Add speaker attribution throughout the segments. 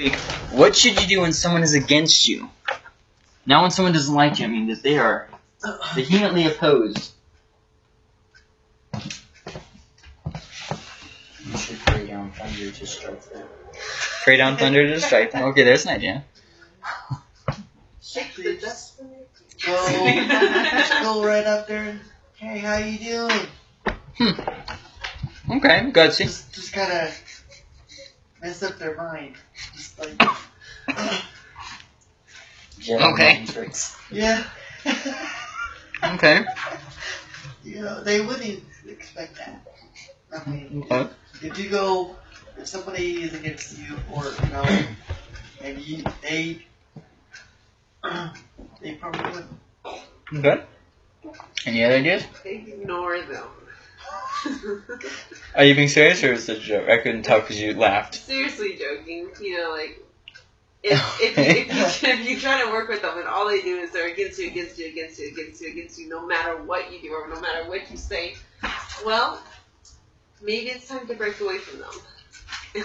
Speaker 1: week. What should you do when someone is against you? Not when someone doesn't like you. I mean that they are vehemently opposed.
Speaker 2: You should pray down thunder to strike them.
Speaker 1: Pray down thunder to strike them. Okay, there's an idea.
Speaker 3: Shake the dust
Speaker 4: Go, go right up there and, hey, how you doing? Hmm.
Speaker 1: Okay, gutsy.
Speaker 4: Just, just kind of mess up their mind. Just like,
Speaker 2: Jedi
Speaker 1: Okay.
Speaker 2: tricks.
Speaker 4: yeah.
Speaker 1: Okay.
Speaker 4: you know, they wouldn't expect that. I mean,
Speaker 1: Okay.
Speaker 4: if you go, if somebody is against you, or you know, and you, they, they probably wouldn't.
Speaker 1: Okay. Any other ideas?
Speaker 3: Ignore them.
Speaker 1: Are you being serious or is it a joke? I couldn't tell because you laughed.
Speaker 3: Seriously joking. You know, like if if, you, if, you, if you try to work with them and all they do is they're against you, against you, against you, against you, against you, no matter what you do or no matter what you say, well, maybe it's time to break away from them.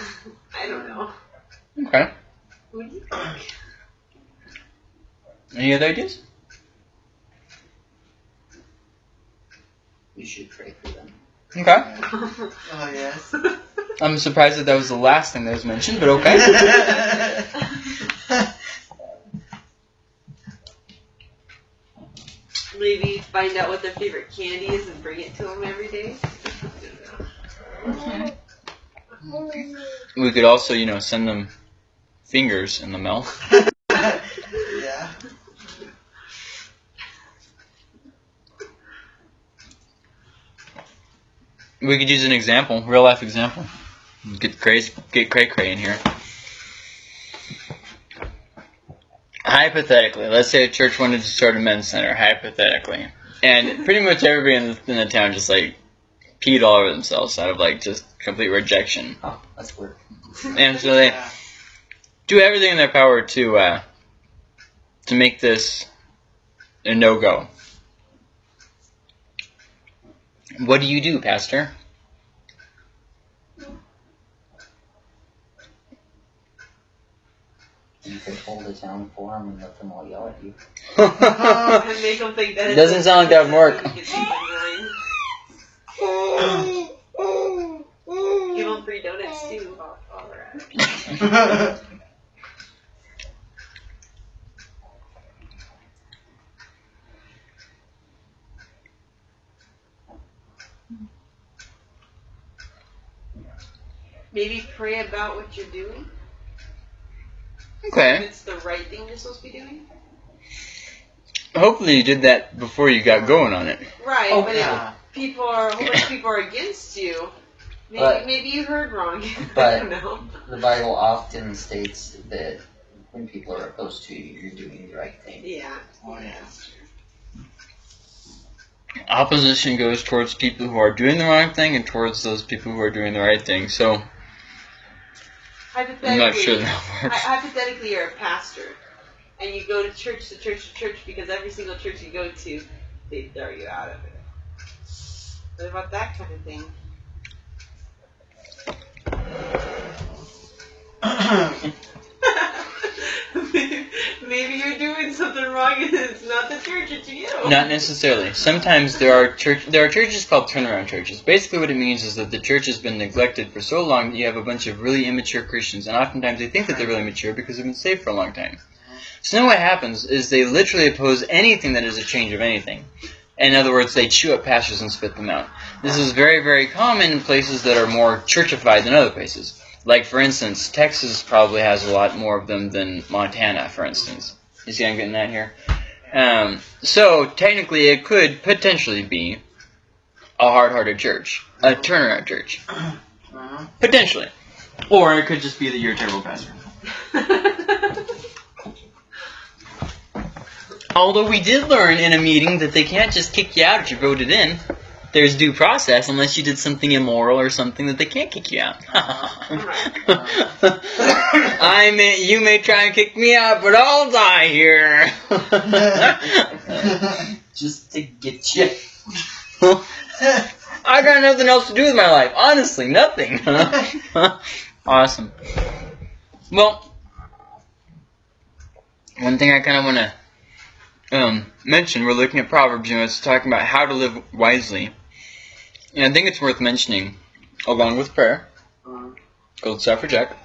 Speaker 3: I don't know.
Speaker 1: Okay.
Speaker 3: Who do you think?
Speaker 1: Any other ideas?
Speaker 2: You should pray for them.
Speaker 1: Okay.
Speaker 4: Oh yes.
Speaker 1: I'm surprised that that was the last thing that was mentioned, but okay.
Speaker 3: Maybe find out what their favorite candy is and bring it to them every day. I
Speaker 1: we could also, you know, send them fingers in the mail.
Speaker 4: yeah.
Speaker 1: We could use an example, real life example. Get crazy, get cray cray in here. Hypothetically, let's say a church wanted to start a men's center. Hypothetically, and pretty much everybody in the, in the town just like peed all over themselves out of like just complete rejection,
Speaker 2: Oh, that's weird.
Speaker 1: and so they
Speaker 4: Yeah.
Speaker 1: do everything in their power to uh, to make this a no go. What do you do, Pastor?
Speaker 2: You could hold a town forum and let them all yell at you.
Speaker 3: and make them think that
Speaker 1: It doesn't sound like that would work.
Speaker 3: Give them free donuts too. while- while Maybe pray about what you're doing. If
Speaker 1: okay.
Speaker 3: it's the right thing you're supposed to be doing.
Speaker 1: Hopefully you did that before you got going on it.
Speaker 3: Right,
Speaker 4: oh
Speaker 3: but
Speaker 4: yeah.
Speaker 3: if people are, a whole bunch of people are against you, maybe,
Speaker 2: But-
Speaker 3: maybe you heard wrong. I
Speaker 2: but-
Speaker 3: don't know.
Speaker 2: The Bible often states that when people are opposed to you, you're doing the right thing.
Speaker 3: Yeah.
Speaker 4: Oh yeah.
Speaker 1: Opposition goes towards people who are doing the wrong thing and towards those people who are doing the right thing. So
Speaker 3: Hypothetically,
Speaker 1: I'm not sure that
Speaker 3: hy-
Speaker 1: works.
Speaker 3: hypothetically, you're a pastor, and you go to church to church to church because every single church you go to, they throw you out of it. What about that kind of thing? Maybe you're doing something wrong and it's not the church, it's you.
Speaker 1: Not necessarily. Sometimes there are church there are churches called turnaround churches. Basically what it means is that the church has been neglected for so long that you have a bunch of really immature Christians and oftentimes they think that they're really mature because they've been saved for a long time. So then what happens is they literally oppose anything that is a change of anything. In other words, they chew up pastors and spit them out. This is very, very common in places that are more churchified than other places. Like, for instance, Texas probably has a lot more of them than Montana, for instance. You see I'm getting that here? Um, so, technically, it could potentially be a hard-hearted church. A turnaround church.
Speaker 4: Uh-huh.
Speaker 1: Potentially. Or it could just be that you're a terrible pastor. Although we did learn in a meeting that they can't just kick you out if you voted in. There's due process unless you did something immoral or something that they can't kick you out. Uh-huh. I may, you may try and kick me out, but I'll die here.
Speaker 2: Just to get you.
Speaker 1: I got nothing else to do with my life. Honestly, nothing. awesome. Well, one thing I kind of want to um, mention, we're looking at Proverbs, you know, it's talking about how to live wisely. And I think it's worth mentioning, along with prayer, gold star for Jack,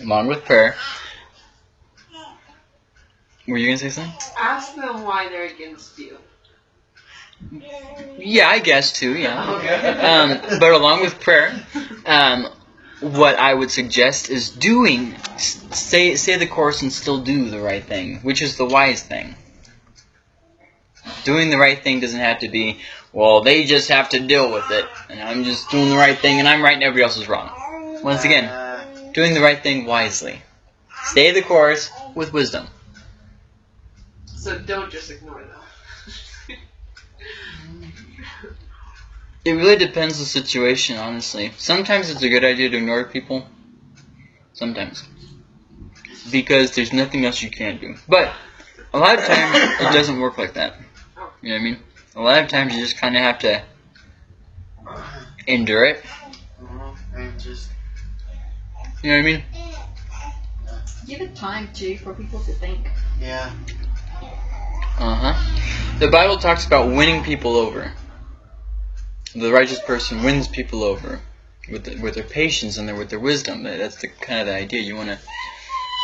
Speaker 1: along with prayer. Were you going to say something?
Speaker 3: Ask them why they're against you.
Speaker 1: Yeah, I guess too, yeah. Um, but along with prayer, um, what I would suggest is doing, say, say the course and still do the right thing, which is the wise thing. Doing the right thing doesn't have to be, well, they just have to deal with it, and I'm just doing the right thing, and I'm right and everybody else is wrong. Once again, doing the right thing wisely. Stay the course with wisdom.
Speaker 3: So don't just ignore them.
Speaker 1: It really depends the situation, honestly. Sometimes it's a good idea to ignore people. Sometimes. Because there's nothing else you can do. But a lot of times it doesn't work like that. You know what I mean? A lot of times you just kind of have to endure it.
Speaker 4: and just
Speaker 1: You know what I mean?
Speaker 5: Give it time too for people to think.
Speaker 4: yeah.
Speaker 1: Uh huh. The Bible talks about winning people over. The righteous person wins people over with the, with their patience and their, with their wisdom. That's the kind of the idea. You want to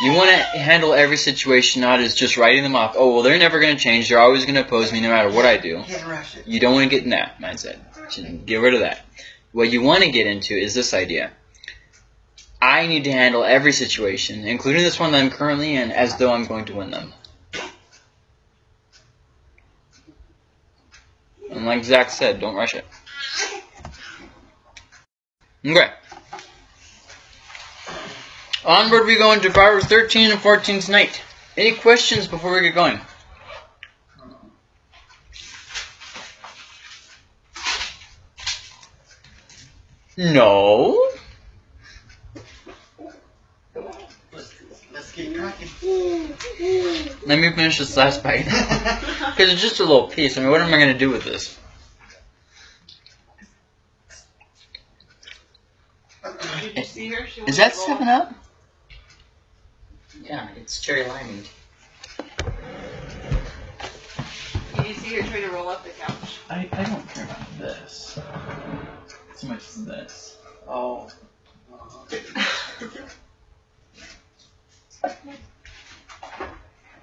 Speaker 1: you want to handle every situation not as just writing them off. Oh well, they're never going to change. They're always going to oppose me no matter what I do.
Speaker 4: Can't rush it.
Speaker 1: You don't want to get in that mindset. Get rid of that. What you want to get into is this idea. I need to handle every situation, including this one that I'm currently in, as though I'm going to win them. And like Zach said, don't rush it. Okay. Onward we go into Proverbs 13 and 14 tonight. Any questions before we get going? No. Let me finish this last bite. Because it's just a little piece. I mean, what am I going to do with this?
Speaker 3: Did you see her? She
Speaker 1: Is that
Speaker 3: roll-
Speaker 1: 7 Up?
Speaker 2: Yeah, it's cherry limeade.
Speaker 3: Did you see her trying to roll up the couch?
Speaker 1: I, I don't care about this. So much as this.
Speaker 4: oh.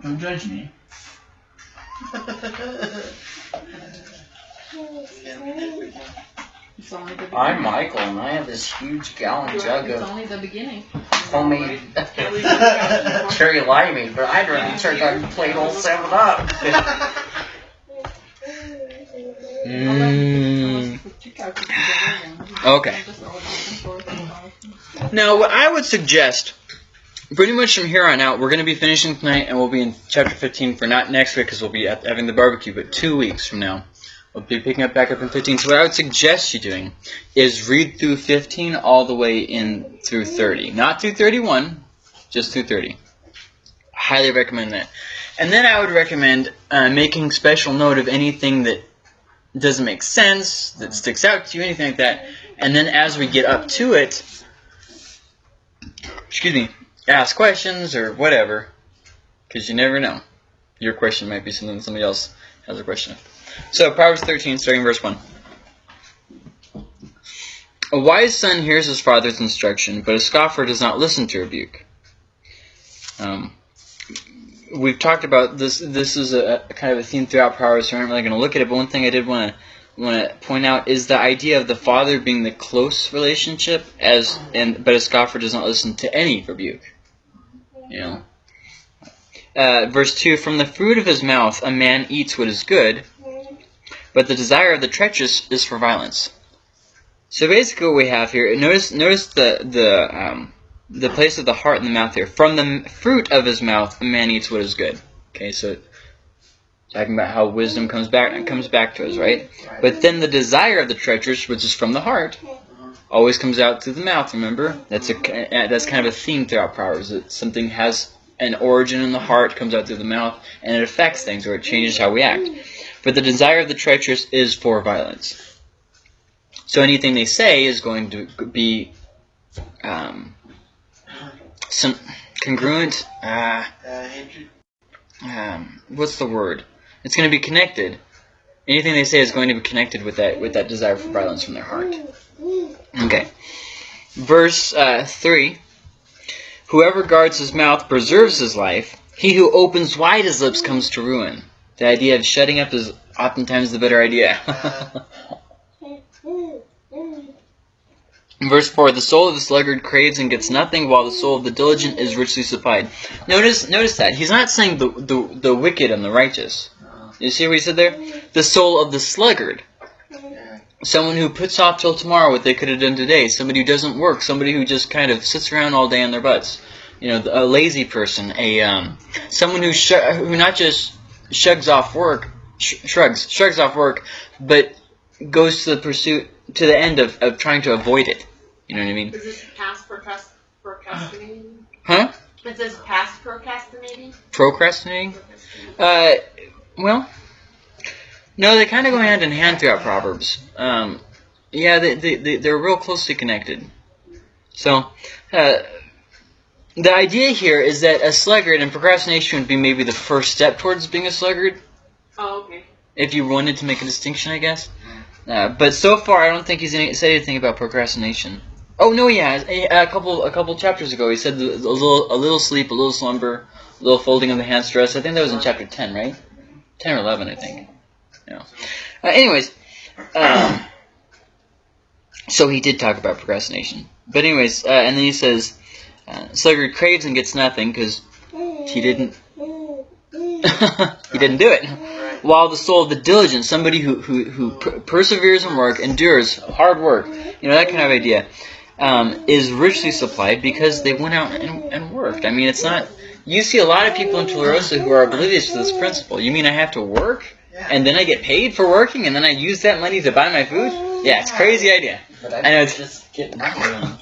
Speaker 1: Don't judge me.
Speaker 5: It's only the beginning.
Speaker 2: I'm Michael, and I have this huge gallon jug of.
Speaker 5: It's
Speaker 2: of
Speaker 5: only the beginning.
Speaker 2: homemade cherry limeade, but I'd rather turn on plain old 7 Up.
Speaker 1: Mm.
Speaker 5: Unless you put two couches together, then
Speaker 1: Okay.
Speaker 5: just roll it back and forth and forth.
Speaker 1: Now, what I would suggest, pretty much from here on out, we're going to be finishing tonight, and we'll be in chapter 15 for not next week because we'll be at, having the barbecue, but two weeks from now. We'll be picking up back up in 15. So, what I would suggest you doing is read through 15 all the way in through 30. Not through 31, just through 30. Highly recommend that. And then I would recommend uh, making special note of anything that doesn't make sense, that sticks out to you, anything like that. And then as we get up to it, excuse me, ask questions or whatever, because you never know. Your question might be something somebody else has a question of. So, Proverbs 13, starting verse 1. A wise son hears his father's instruction, but a scoffer does not listen to rebuke. Um, we've talked about this. This is a, a kind of a theme throughout Proverbs, so I'm not really going to look at it. But one thing I did want to want to point out is the idea of the father being the close relationship, as and but a scoffer does not listen to any rebuke. You know. Uh, verse two: From the fruit of his mouth a man eats what is good, but the desire of the treacherous is for violence. So basically, what we have here. Notice, notice the the um, the place of the heart and the mouth here. From the fruit of his mouth, a man eats what is good. Okay, so talking about how wisdom comes back and comes back to us, right? But then the desire of the treacherous, which is from the heart, always comes out through the mouth. Remember, that's a that's kind of a theme throughout Proverbs. That something has an origin in the heart, comes out through the mouth, and it affects things, or it changes how we act. But the desire of the treacherous is for violence. So anything they say is going to be um, some congruent. Uh, um, what's the word? It's going to be connected. Anything they say is going to be connected with that with that desire for violence from their heart. Okay. Verse uh, three. Whoever guards his mouth preserves his life. He who opens wide his lips comes to ruin. The idea of shutting up is oftentimes the better idea. Verse 4 The soul of the sluggard craves and gets nothing, while the soul of the diligent is richly supplied. Notice notice that. He's not saying the, the, the wicked and the righteous. You see what he said there? The soul of the sluggard. Someone who puts off till tomorrow what they could have done today. Somebody who doesn't work. Somebody who just kind of sits around all day on their butts. You know, a lazy person. A um, someone who sh- who not just shrugs off work, sh- shrugs shrugs off work, but goes to the pursuit to the end of, of trying to avoid it. You know what I mean?
Speaker 3: Is this past procrast- procrastinating?
Speaker 1: Huh?
Speaker 3: It says past procrastinating.
Speaker 1: Procrastinating? Uh, well, no, they kind of go hand in hand throughout Proverbs. Um, yeah, they, they, they, they're real closely connected. So, uh, the idea here is that a sluggard, and procrastination would be maybe the first step towards being a sluggard,
Speaker 3: Oh, okay.
Speaker 1: if you wanted to make a distinction, I guess. Uh, but so far, I don't think he's any, said anything about procrastination. Oh no, yeah, a, a couple a couple chapters ago, he said a little a little sleep, a little slumber, a little folding of the hands stress. I think that was in chapter ten, right? Ten or eleven, I think. Yeah. Uh, anyways, um, so he did talk about procrastination. But anyways, uh, and then he says, uh, sluggard craves and gets nothing because he didn't he didn't do it. While the soul of the diligent, somebody who who, who per- perseveres in work, endures hard work, you know that kind of idea, um, is richly supplied because they went out and, and worked. I mean, it's not. You see a lot of people in Tularosa who are oblivious to this principle. You mean I have to work. And then I get paid for working and then I use that money to buy my food? Yeah, it's a crazy idea.
Speaker 2: But I,
Speaker 1: I know it's-
Speaker 2: just get nothing.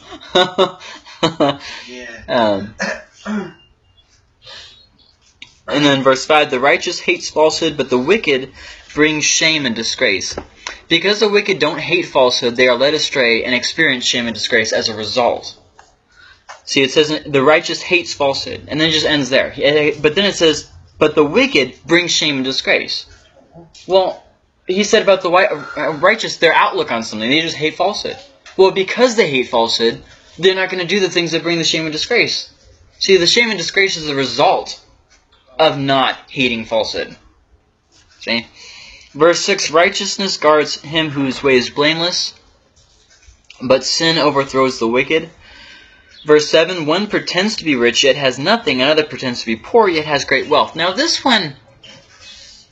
Speaker 4: Yeah.
Speaker 1: um, and then verse 5 The righteous hates falsehood, but the wicked brings shame and disgrace. Because the wicked don't hate falsehood, they are led astray and experience shame and disgrace as a result. See, it says the righteous hates falsehood, and then it just ends there. But then it says, but the wicked brings shame and disgrace. Well, he said about the uh, righteous, their outlook on something, they just hate falsehood. Well, because they hate falsehood, they're not going to do the things that bring the shame and disgrace. See, the shame and disgrace is the result of not hating falsehood. See? Verse 6 Righteousness guards him whose way is blameless, but sin overthrows the wicked. Verse 7 One pretends to be rich, yet has nothing. Another pretends to be poor, yet has great wealth. Now, this one,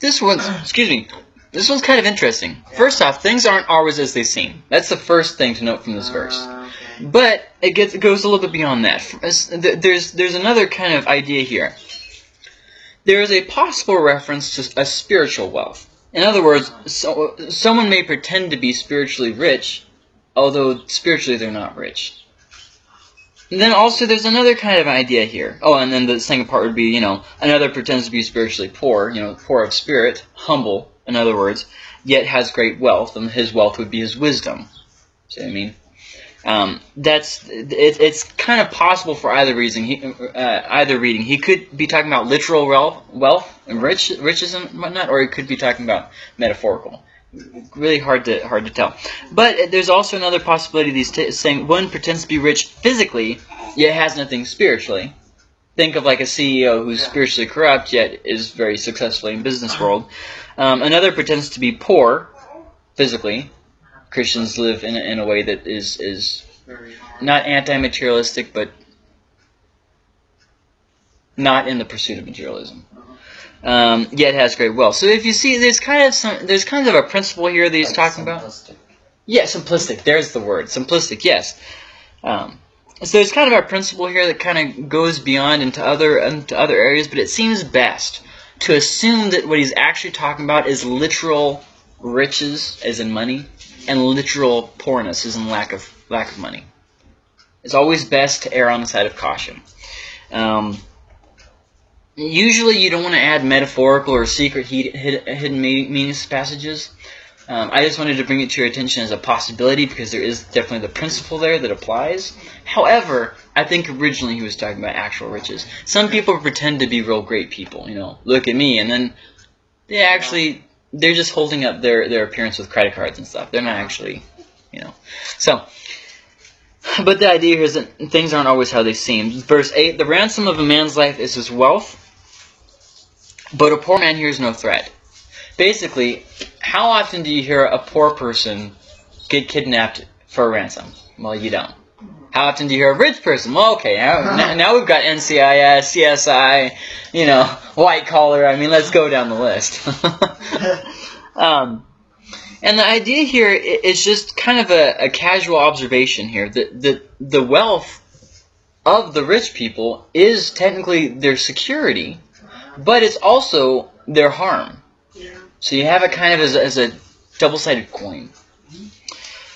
Speaker 1: this one's, excuse me, this one's kind of interesting. First off, things aren't always as they seem. That's the first thing to note from this verse. But it gets it goes a little bit beyond that. There's there's another kind of idea here. There is a possible reference to a spiritual wealth. In other words, so, someone may pretend to be spiritually rich, although spiritually they're not rich. And then also there's another kind of idea here. Oh, and then the second part would be, you know, another pretends to be spiritually poor, you know, poor of spirit, humble, in other words, yet has great wealth, and his wealth would be his wisdom. See what I mean? Um, that's it, it's kind of possible for either reason. He, uh, either reading, he could be talking about literal wealth, wealth and rich, riches and whatnot, or he could be talking about metaphorical. Really hard to hard to tell. But there's also another possibility. These t- saying one pretends to be rich physically, yet has nothing spiritually. Think of like a CEO who's
Speaker 4: Yeah.
Speaker 1: spiritually corrupt yet is very successful in business world. Um, another pretends to be poor physically. Christians live in a, in a way that is is not anti-materialistic, but not in the pursuit of materialism. Um, yet has great wealth. So if you see, there's kind of some, there's kind of a principle here that he's
Speaker 2: Like
Speaker 1: talking about.
Speaker 2: simplistic.
Speaker 1: Yeah, simplistic. There's the word. Simplistic, yes. Um, so there's kind of a principle here that kind of goes beyond into other into other areas, but it seems best to assume that what he's actually talking about is literal riches, as in money, and literal poorness, as in lack of lack of money. It's always best to err on the side of caution. Um, usually, you don't want to add metaphorical or secret hidden meanings passages. Um, I just wanted to bring it to your attention as a possibility because there is definitely the principle there that applies. However, I think originally he was talking about actual riches. Some people pretend to be real great people, you know, look at me, and then they actually they're just holding up their their appearance with credit cards and stuff. They're not actually, you know. So, but the idea here is that things aren't always how they seem. Verse eight: the ransom of a man's life is his wealth, but a poor man hears no threat. Basically, how often do you hear a poor person get kidnapped for a ransom? Well, you don't. How often do you hear a rich person? Well, okay, now, now- we've got NCIS, CSI, you know, white collar. I mean, let's go down the list. um, and the idea here is just kind of a, a casual observation here that the, the wealth of the rich people is technically their security, but it's also their harm.
Speaker 3: Yeah.
Speaker 1: So you have it kind of as a, as a double-sided coin.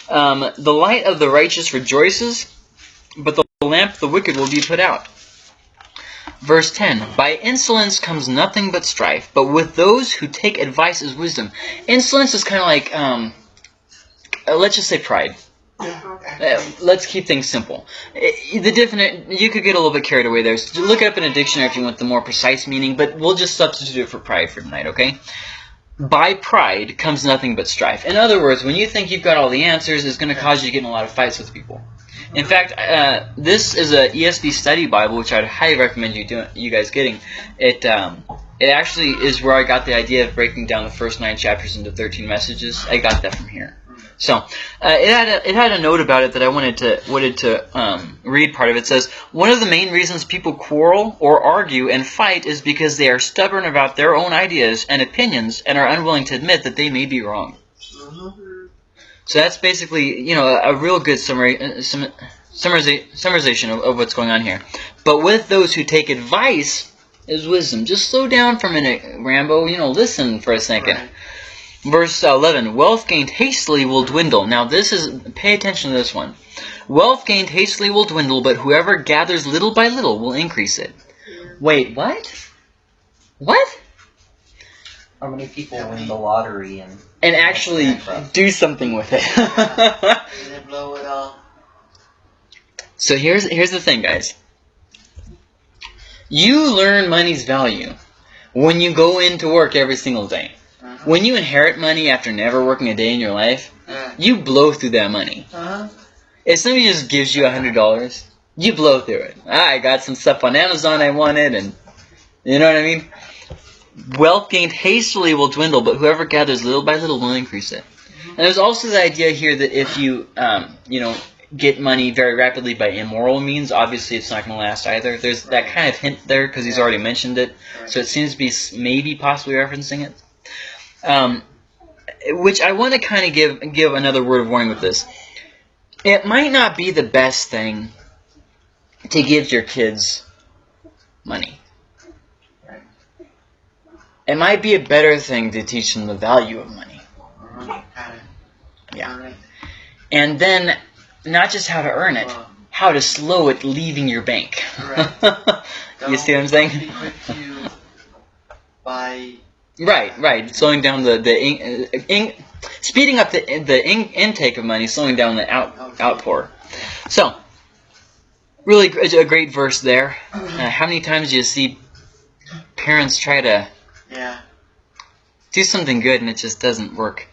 Speaker 1: Um, the light of the righteous rejoices, but the lamp of the wicked will be put out. Verse 10 By insolence comes nothing but strife, but with those who take advice is wisdom. Insolence is kind of like, um, uh, let's just say pride. Uh, let's keep things simple. The different, you could get a little bit carried away there. So look it up in a dictionary if you want the more precise meaning, but we'll just substitute it for pride for tonight, okay? By pride comes nothing but strife. In other words, when you think you've got all the answers, it's going to cause you to get in a lot of fights with people. In fact, uh, this is a ESV study Bible, which I'd highly recommend you do, you guys getting. It um, it actually is where I got the idea of breaking down the first nine chapters into thirteen messages. I got that from here. So uh, it had a, it had a note about it that I wanted to wanted to um, read. Part of it says one of the main reasons people quarrel or argue and fight is because they are stubborn about their own ideas and opinions and are unwilling to admit that they may be wrong. So that's basically, you know, a, a real good summary, uh, sum, summariza- summarization of, of what's going on here. But with those who take advice is wisdom. Just slow down for a minute, Rambo. You know, listen for a second.
Speaker 4: Right.
Speaker 1: Verse 11, wealth gained hastily will dwindle. Now this is, pay attention to this one. Wealth gained hastily will dwindle, but whoever gathers little by little will increase it. Wait, what? What?
Speaker 2: How many people win the lottery and
Speaker 1: And actually do something with it.
Speaker 4: And then blow it all.
Speaker 1: So here's here's the thing, guys. You learn money's value when you go into work every single day. When you inherit money after never working a day in your life,
Speaker 4: Yeah.
Speaker 1: you blow through that money.
Speaker 4: Uh-huh.
Speaker 1: If somebody just gives you a hundred dollars, you blow through it. Ah, I got some stuff on Amazon I wanted, and you know what I mean. Wealth gained hastily will dwindle, but whoever gathers little by little will increase it. And there's also the idea here that if you, um, you know, get money very rapidly by immoral means, obviously it's not going to last either. There's that kind of hint there because he's already mentioned it, so it seems to be maybe possibly referencing it. Um, which I want to kind of give give another word of warning with this. It might not be the best thing to give your kids money. It might be a better thing to teach them the value of money. Yeah. And then not just how to earn it, how to slow it leaving your bank. You see what I'm saying?
Speaker 4: Be quick to buy.
Speaker 1: Right, right. Slowing down the the in, uh, in, speeding up the the in, intake of money, slowing down the out outpour. So, really a great verse there. Uh, how many times do you see parents try to
Speaker 4: Yeah.
Speaker 1: do something good and it just doesn't work?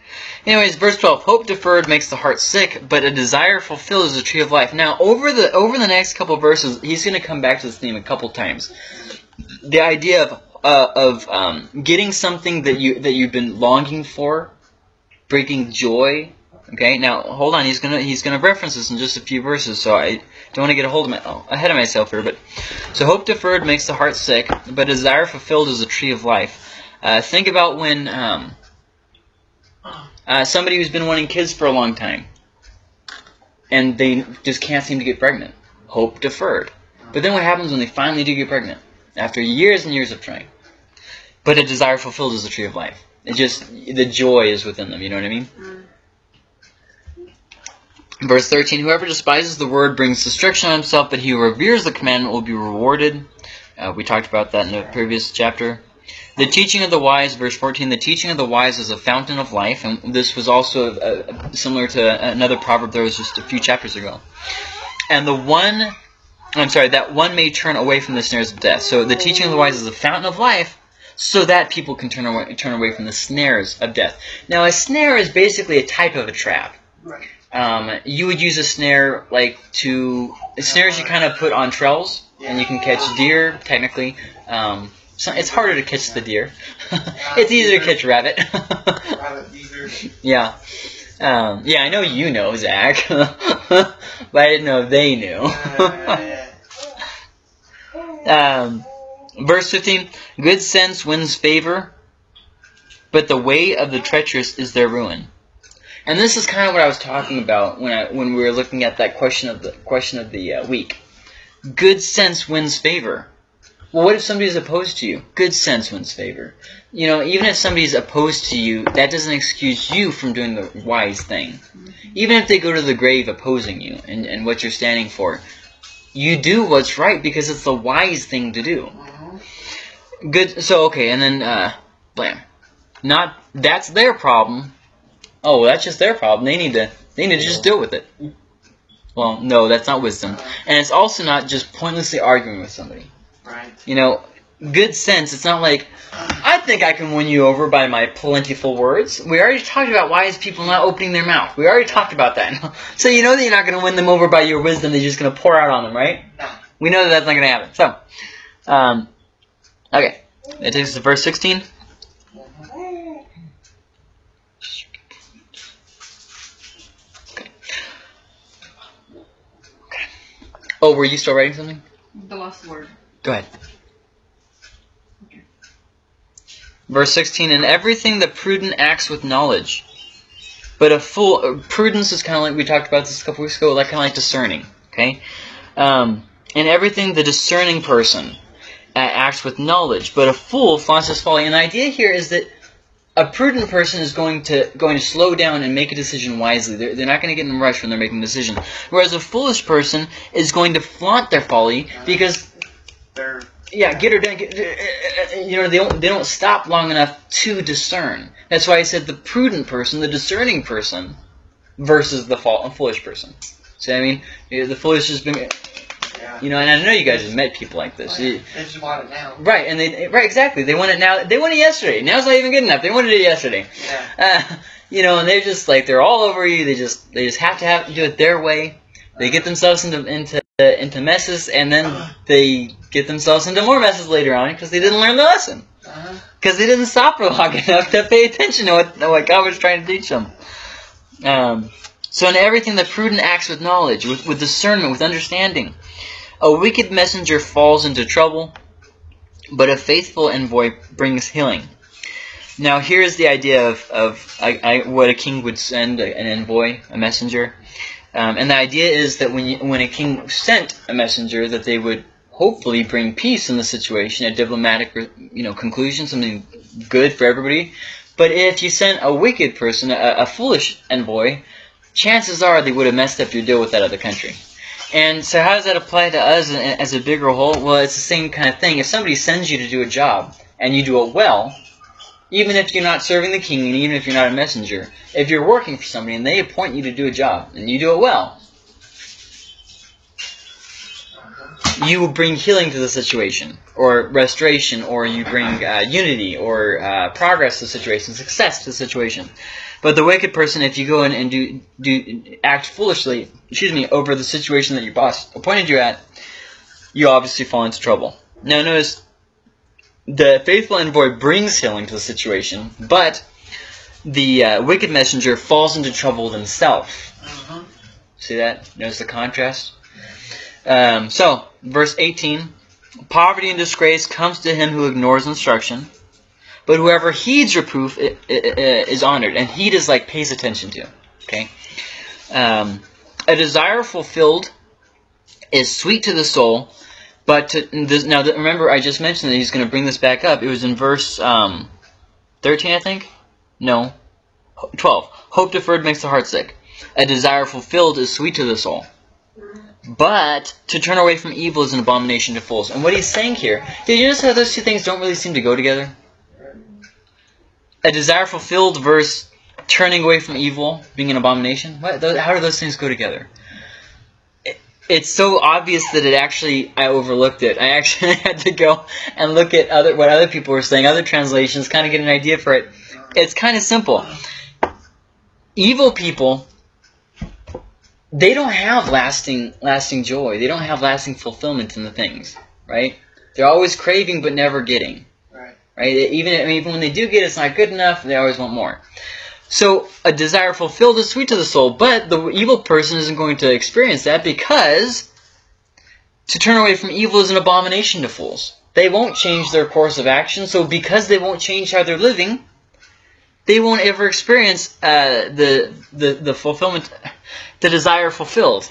Speaker 1: Anyways, verse twelve: Hope deferred makes the heart sick, but a desire fulfilled is a tree of life. Now, over the over the next couple verses, he's going to come back to this theme a couple times. The idea of uh, of um, getting something that you that you've been longing for, bringing joy. Okay, now hold on. He's gonna he's gonna reference this in just a few verses, so I don't want to get a hold of my oh, ahead of myself here. But so hope deferred makes the heart sick, but desire fulfilled is a tree of life. Uh, think about when um, uh, somebody who's been wanting kids for a long time, and they just can't seem to get pregnant. Hope deferred. But then what happens when they finally do get pregnant? After years and years of trying. But a desire fulfilled is the tree of life. It just the joy is within them. You know what I mean? Verse 13, whoever despises the word brings destruction on himself, but he who reveres the commandment will be rewarded. Uh, we talked about that in the previous chapter. The teaching of the wise, verse 14, the teaching of the wise is a fountain of life. And this was also uh, similar to another proverb that was just a few chapters ago. And the one, I'm sorry, that one may turn away from the snares of death. So the teaching of the wise is a fountain of life so that people can turn away, turn away from the snares of death. Now, a snare is basically a type of a trap.
Speaker 4: Right.
Speaker 1: Um, you would use a snare like to snares you kind of put on trails, and you can catch deer technically. Um, so it's harder to catch the deer. it's easier to catch rabbit.
Speaker 4: Rabbit
Speaker 1: yeah. Um, yeah, I know you know, Zach, but I didn't know if they knew. Um, verse 15 Good sense wins favor, but the way of the treacherous is their ruin. And this is kind of what I was talking about when I, when we were looking at that question of the question of the uh, week. Good sense wins favor. Well, what if somebody's opposed to you? Good sense wins favor. You know, even if somebody's opposed to you, that doesn't excuse you from doing the wise thing. Even if they go to the grave opposing you and, and what you're standing for, you do what's right because it's the wise thing to do. Good. So okay, and then uh, blam. Not that's their problem. Oh, that's just their problem. They need to. They need to just deal with it. Well, no, that's not wisdom, and it's also not just pointlessly arguing with somebody.
Speaker 4: Right.
Speaker 1: You know, good sense. It's not like I think I can win you over by my plentiful words. We already talked about wise people not opening their mouth. We already talked about that. so you know that you're not going to win them over by your wisdom. That you're just going to pour out on them, right?
Speaker 4: No.
Speaker 1: We know that that's not going to happen. So, um, okay, that takes us to verse 16. Oh, were you still writing something?
Speaker 5: The last word.
Speaker 1: Go ahead. Verse 16, In everything the prudent acts with knowledge. But a fool, uh, prudence is kind of like, we talked about this a couple weeks ago, like kind of like discerning, okay? Um, in everything the discerning person acts with knowledge, but a fool flaunts his folly. And the idea here is that a prudent person is going to going to slow down and make a decision wisely. They're, they're not going to get in a rush when they're making a decision. Whereas a foolish person is going to flaunt their folly because
Speaker 4: They're
Speaker 1: yeah, get her done. Get, uh, uh, you know, they don't they don't stop long enough to discern. That's why I said the prudent person, the discerning person, versus the fall, foolish person. See what I mean? The foolish has been,
Speaker 4: yeah.
Speaker 1: you know, and I know you guys have met people like this.
Speaker 4: They just want it now.
Speaker 1: right, and they right exactly. They want it now. They want it yesterday. Now's not even good enough. They wanted it yesterday.
Speaker 4: Yeah.
Speaker 1: Uh, you know, and they're just like they're all over you. They just they just have to have to do it their way. They get themselves into into into messes, and then they get themselves into more messes later on because they didn't learn the lesson.
Speaker 4: Uh-huh.
Speaker 1: Because they didn't stop for long enough to pay attention to what, what God was trying to teach them. Um, so in everything the prudent acts with knowledge, with, with discernment, with understanding. A wicked messenger falls into trouble, but a faithful envoy brings healing. Now here's the idea of, of I, I, what a king would send, an envoy, a messenger. Um, and the idea is that when, you, when a king sent a messenger, that they would hopefully bring peace in the situation, a diplomatic, you know, conclusion, something good for everybody. But if you sent a wicked person, a, a foolish envoy, chances are they would have messed up your deal with that other country. And so how does that apply to us as a bigger whole? Well, it's the same kind of thing. If somebody sends you to do a job and you do it well, even if you're not serving the king and even if you're not a messenger, if you're working for somebody and they appoint you to do a job and you do it well, you will bring healing to the situation, or restoration, or you bring uh, unity, or uh, progress to the situation, success to the situation. But the wicked person, if you go in and do do act foolishly, excuse me, over the situation that your boss appointed you at, you obviously fall into trouble. Now notice, the faithful envoy brings healing to the situation, but the uh, wicked messenger falls into trouble himself.
Speaker 4: Uh-huh.
Speaker 1: See that? Notice the contrast? Um, so, verse 18 Poverty and disgrace comes to him who ignores instruction, but whoever heeds reproof is honored. And heed is like pays attention to. Okay? Um, a desire fulfilled is sweet to the soul, but to, this, now remember, I just mentioned that he's going to bring this back up. It was in verse um, 13, I think? No. 12. Hope deferred makes the heart sick. A desire fulfilled is sweet to the soul. But to turn away from evil is an abomination to fools. And what he's saying here, did you notice how those two things don't really seem to go together? A desire fulfilled versus turning away from evil being an abomination. What? How do those things go together? It's so obvious that it actually I overlooked it. I actually had to go and look at other what other people were saying, other translations, kind of get an idea for it. It's kind of simple. Evil people they don't have lasting lasting joy. They don't have lasting fulfillment in the things, right? They're always craving but never getting.
Speaker 4: Right.
Speaker 1: Right? Even I mean, even when they do get it's not good enough. They always want more. So a desire fulfilled is sweet to the soul, but the evil person isn't going to experience that because to turn away from evil is an abomination to fools. They won't change their course of action, so because they won't change how they're living, they won't ever experience uh, the, the the fulfillment, the desire fulfilled.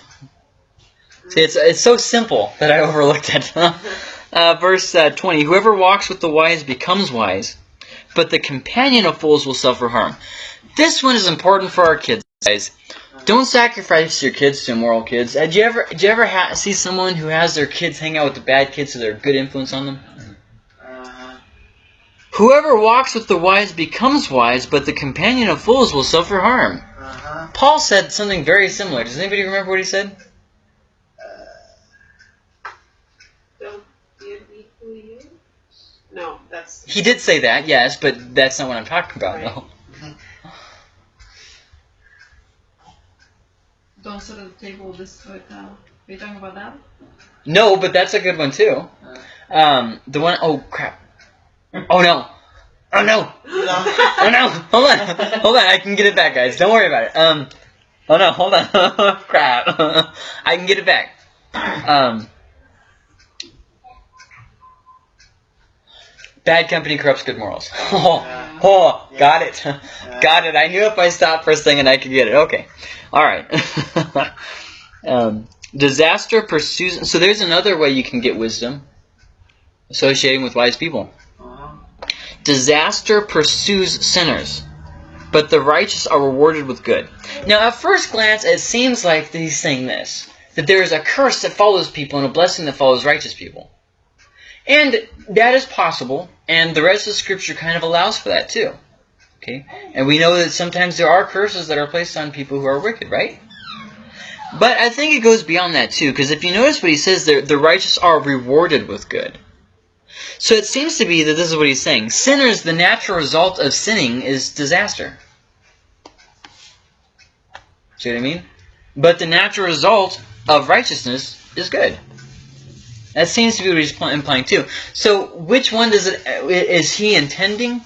Speaker 1: See, it's it's so simple that I overlooked it. uh, verse uh, twenty: Whoever walks with the wise becomes wise, but the companion of fools will suffer harm. This one is important for our kids, guys. Don't sacrifice your kids to immoral kids. Uh, Did you ever, did you ever ha- see someone who has their kids hang out with the bad kids so they're a good influence on them?
Speaker 4: Uh-huh.
Speaker 1: Whoever walks with the wise becomes wise, but the companion of fools will suffer harm.
Speaker 4: Uh-huh.
Speaker 1: Paul said something very similar. Does anybody remember what he said?
Speaker 3: Don't be who you. No, that's
Speaker 1: He did say that, yes, but that's not what I'm talking about. No.
Speaker 5: Don't sit at the table this with. Uh, are you talking about that?
Speaker 1: No, but that's a good one too. Um, the one oh crap. Oh no. Oh no. Oh no. Hold on. Hold on. I can get it back, guys. Don't worry about it. Um. Oh no. Hold on. crap. I can get it back. Um. Bad company corrupts good morals. Oh, oh, got it. Got it. I knew if I stopped first thing and I could get it. Okay. All right. um, disaster pursues. So there's another way you can get wisdom associating with wise people. Disaster pursues sinners, but the righteous are rewarded with good. Now, at first glance, it seems like he's saying this that there is a curse that follows people and a blessing that follows righteous people. And that is possible, and the rest of Scripture kind of allows for that too. Okay? And we know that sometimes there are curses that are placed on people who are wicked, right? But I think it goes beyond that too, because if you notice what he says there, the righteous are rewarded with good. So it seems to be that this is what he's saying. Sinners, the natural result of sinning is disaster. See what I mean? But the natural result of righteousness is good. That seems to be what he's implying too. So which one does it is he intending?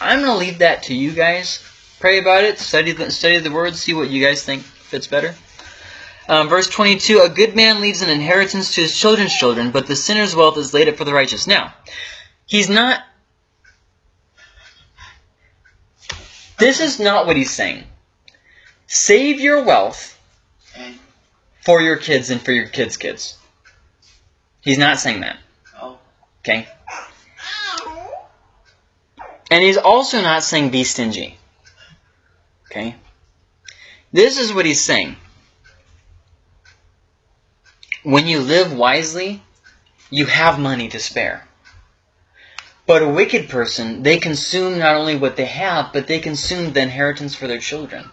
Speaker 1: I'm going to leave that to you guys. Pray about it, study the, study the words, see what you guys think fits better. Um, verse 22, A good man leaves an inheritance to his children's children, but the sinner's wealth is laid up for the righteous. Now, he's not... This is not what he's saying. Save your wealth for your kids and for your kids' kids. He's not saying that. Okay? And he's also not saying be stingy. Okay? This is what he's saying. When you live wisely, you have money to spare. But a wicked person, they consume not only what they have, but they consume the inheritance for their children.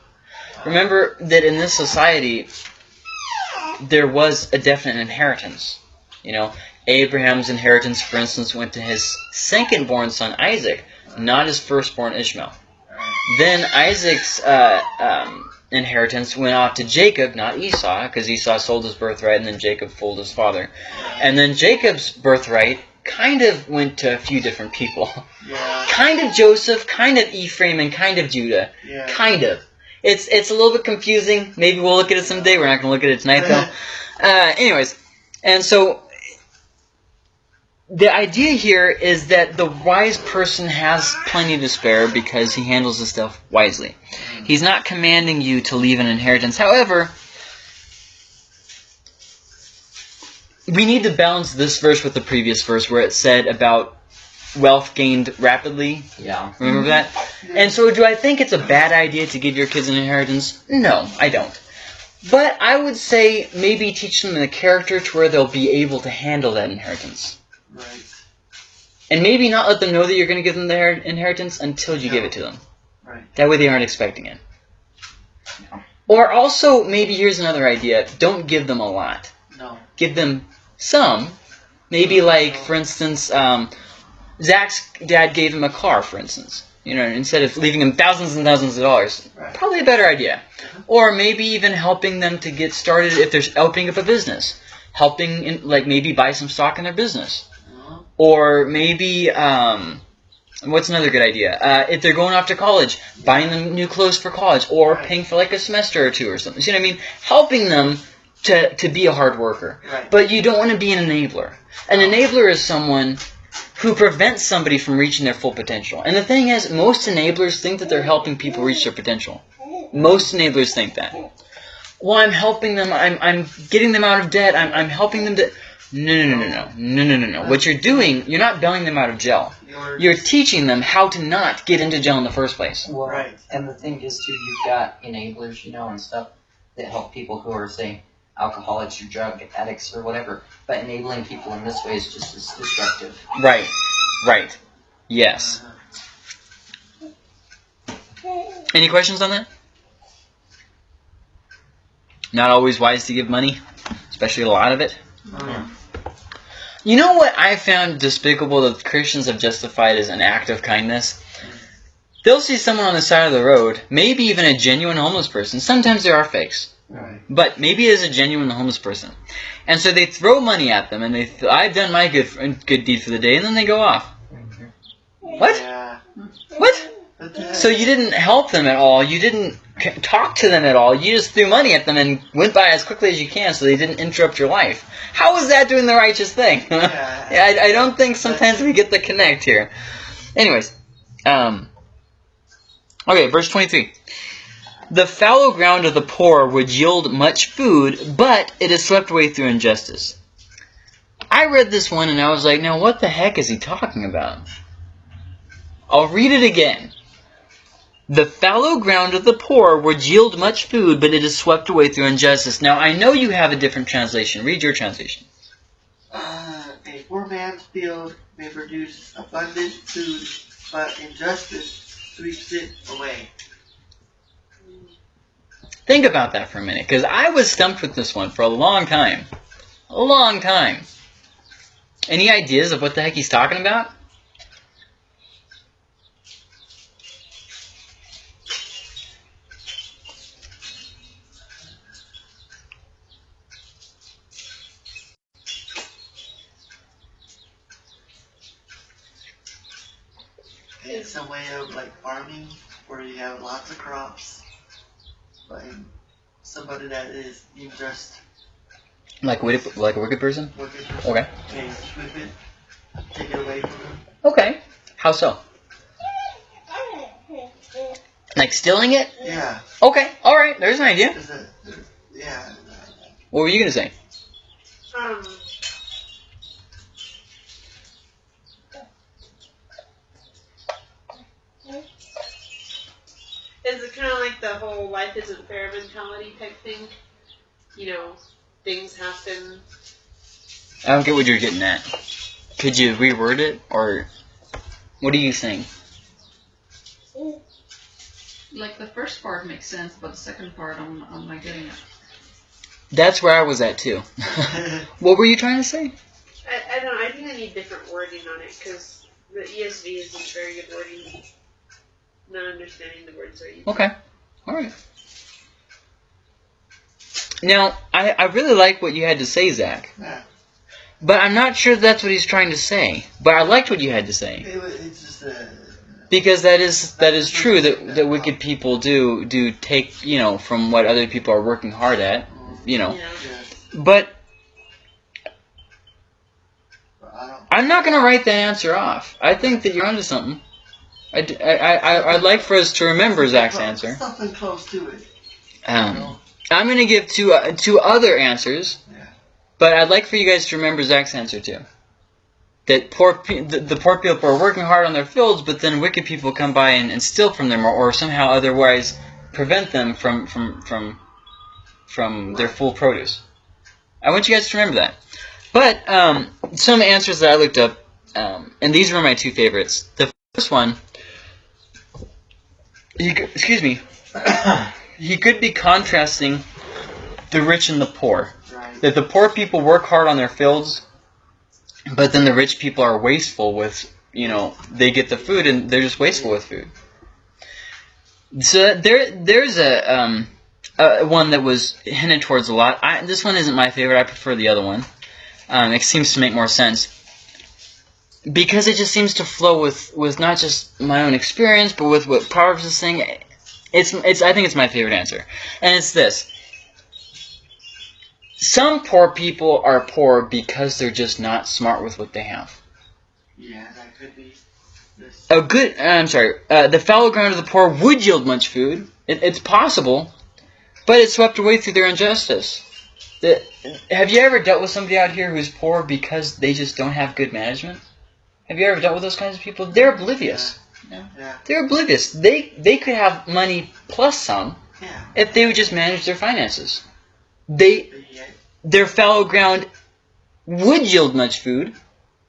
Speaker 1: Remember that in this society, there was a definite inheritance. You know, Abraham's inheritance, for instance, went to his second born son Isaac, not his firstborn Ishmael. Then Isaac's uh, um, inheritance went off to Jacob, not Esau, because Esau sold his birthright and then Jacob fooled his father. And then Jacob's birthright kind of went to a few different people.
Speaker 4: yeah,
Speaker 1: kind of Joseph, kind of Ephraim, and kind of Judah.
Speaker 4: yeah.
Speaker 1: Kind of. It's it's a little bit confusing. Maybe we'll look at it someday. We're not going to look at it tonight, though. Uh, anyways, and so the idea here is that the wise person has plenty to spare because he handles the stuff wisely. He's not commanding you to leave an inheritance. However, we need to balance this verse with the previous verse where it said about wealth gained rapidly.
Speaker 2: Yeah.
Speaker 1: Remember mm-hmm. that? And so, do I think it's a bad idea to give your kids an inheritance? No, I don't. But I would say maybe teach them the character to where they'll be able to handle that inheritance.
Speaker 4: Right.
Speaker 1: And maybe not let them know that you're going to give them their inheritance until you give it to them.
Speaker 4: Right.
Speaker 1: That way they aren't expecting it.
Speaker 2: Yeah.
Speaker 1: Or also, maybe here's another idea. Don't give them a lot.
Speaker 4: No.
Speaker 1: Give them some. Maybe like, for instance, um, Zach's dad gave him a car, for instance. You know, instead of leaving him thousands and thousands of dollars.
Speaker 4: Right.
Speaker 1: Probably a better idea. Or maybe even helping them to get started if they're opening up a business. Helping, in, like, maybe buy some stock in their business. Or maybe, um, what's another good idea? Uh, if they're going off to college, buying them new clothes for college, or
Speaker 4: Right.
Speaker 1: paying for like a semester or two or something. See what I mean? Helping them to, to be a hard worker.
Speaker 4: Right.
Speaker 1: But you don't want to be an enabler. An enabler is someone who prevents somebody from reaching their full potential. And the thing is, most enablers think that they're helping people reach their potential. Most enablers think that. Well, I'm helping them. I'm, I'm getting them out of debt. I'm, I'm helping them to. No, no, no, no, no, no, no, no, no. What you're doing, you're not bailing them out of jail.
Speaker 4: You're,
Speaker 1: You're teaching them how to not get into jail in the first place.
Speaker 2: Well,
Speaker 4: Right.
Speaker 2: and the thing is too, you've got enablers, you know, and stuff that help people who are, say, alcoholics or drug addicts or whatever. But enabling people in this way is just as destructive.
Speaker 1: Right. Right. Yes. Any questions on that? Not always wise to give money, especially a lot of it.
Speaker 4: uh,
Speaker 1: You know what I found despicable that Christians have justified as an act of kindness? They'll see someone on the side of the road, maybe even a genuine homeless person. Sometimes there are fakes,
Speaker 4: right.
Speaker 1: but maybe it is a genuine homeless person. And so they throw money at them, and they th- I've done my good good deed for the day, and then they go off. What?
Speaker 4: Yeah.
Speaker 1: What?
Speaker 4: What the heck?
Speaker 1: So you didn't help them at all. You didn't talk to them at all. You just threw money at them and went by as quickly as you can, so they didn't interrupt your life. How is that doing the righteous thing?
Speaker 4: Yeah.
Speaker 1: I, I don't think sometimes we get the connect here. Anyways, um, okay, verse twenty-three. The fallow ground of the poor would yield much food, but it is swept away through injustice. I read this one and I was like, now what the heck is he talking about? I'll read it again. The fallow ground of the poor would yield much food, but it is swept away through injustice. Now, I know you have a different translation. Read your translation.
Speaker 4: Uh, a poor man's field may produce abundant food, but injustice sweeps it away.
Speaker 1: Think about that for a minute, because I was stumped with this one for a long time. A long time. Any ideas of what the heck he's talking about?
Speaker 4: It's a way of like farming where you have lots of crops, but somebody that is unjust,
Speaker 1: Like a wicked, like a wicked person?
Speaker 4: wicked person
Speaker 1: Okay.
Speaker 4: may sweep it, take it away from them.
Speaker 1: Okay. How so? Like stealing it?
Speaker 4: Yeah,
Speaker 1: Okay. All right. There's an idea.
Speaker 4: there's a, yeah.
Speaker 1: What were you gonna say?
Speaker 3: Um, is it kind of like the whole life isn't fair mentality type thing? You know, things happen.
Speaker 1: I don't get what you're getting at. Could you reword it, or what do you saying?
Speaker 5: Like the first part makes sense, but the second part, I'm, I'm not getting it.
Speaker 1: That's where I was at too. what were you trying to say?
Speaker 3: I, I don't know. I think I need different wording on it because the ESV isn't very good wording. Not understanding the words are used.
Speaker 1: Okay. All right. Now, I, I really like what you had to say, Zach.
Speaker 4: Yeah.
Speaker 1: But I'm not sure that's what he's trying to say. But I liked what you had to say.
Speaker 4: It, wa- it's just a.
Speaker 1: Because that is that is true that, that wicked people do do take, you know, from what other people are working hard at, you know.
Speaker 3: Yeah.
Speaker 1: But
Speaker 4: But I don't.
Speaker 1: I'm not going to write that answer off. I think that you're onto something. I, I, I, would like for us to remember Zach's
Speaker 4: Well,
Speaker 1: answer.
Speaker 4: Something close to it.
Speaker 1: Um? I'm going to give two, uh, two other answers,
Speaker 4: Yeah.
Speaker 1: but I'd like for you guys to remember Zach's answer too. That poor pe- the, the poor people are working hard on their fields, but then wicked people come by and, and steal from them, or, or somehow otherwise prevent them from from from from their full produce. I want you guys to remember that. But um, some answers that I looked up, um, and these were my two favorites. The first one, he, c- excuse me, he could be contrasting the rich and the poor.
Speaker 4: Right.
Speaker 1: That the poor people work hard on their fields, but then the rich people are wasteful with, you know, they get the food and they're just wasteful with food. So there, there's a um, uh, one that was hinted towards a lot. I, this one isn't my favorite. I prefer the other one. Um, it seems to make more sense because it just seems to flow with with not just my own experience, but with what Proverbs is saying. It's it's. I think it's my favorite answer, and it's this. Some poor people are poor because they're just not smart with what they have.
Speaker 4: Yeah, that could be. This.
Speaker 1: A good, uh, I'm sorry, uh, the fallow ground of the poor would yield much food. It, it's possible, but it's swept away through their injustice. The, have you ever dealt with somebody out here who's poor because they just don't have good management? Have you ever dealt with those kinds of people? They're oblivious.
Speaker 4: Yeah.
Speaker 1: They're oblivious. They they could have money plus some
Speaker 4: Yeah.
Speaker 1: if they would just manage their finances. They
Speaker 4: yet,
Speaker 1: their fallow ground would yield much food,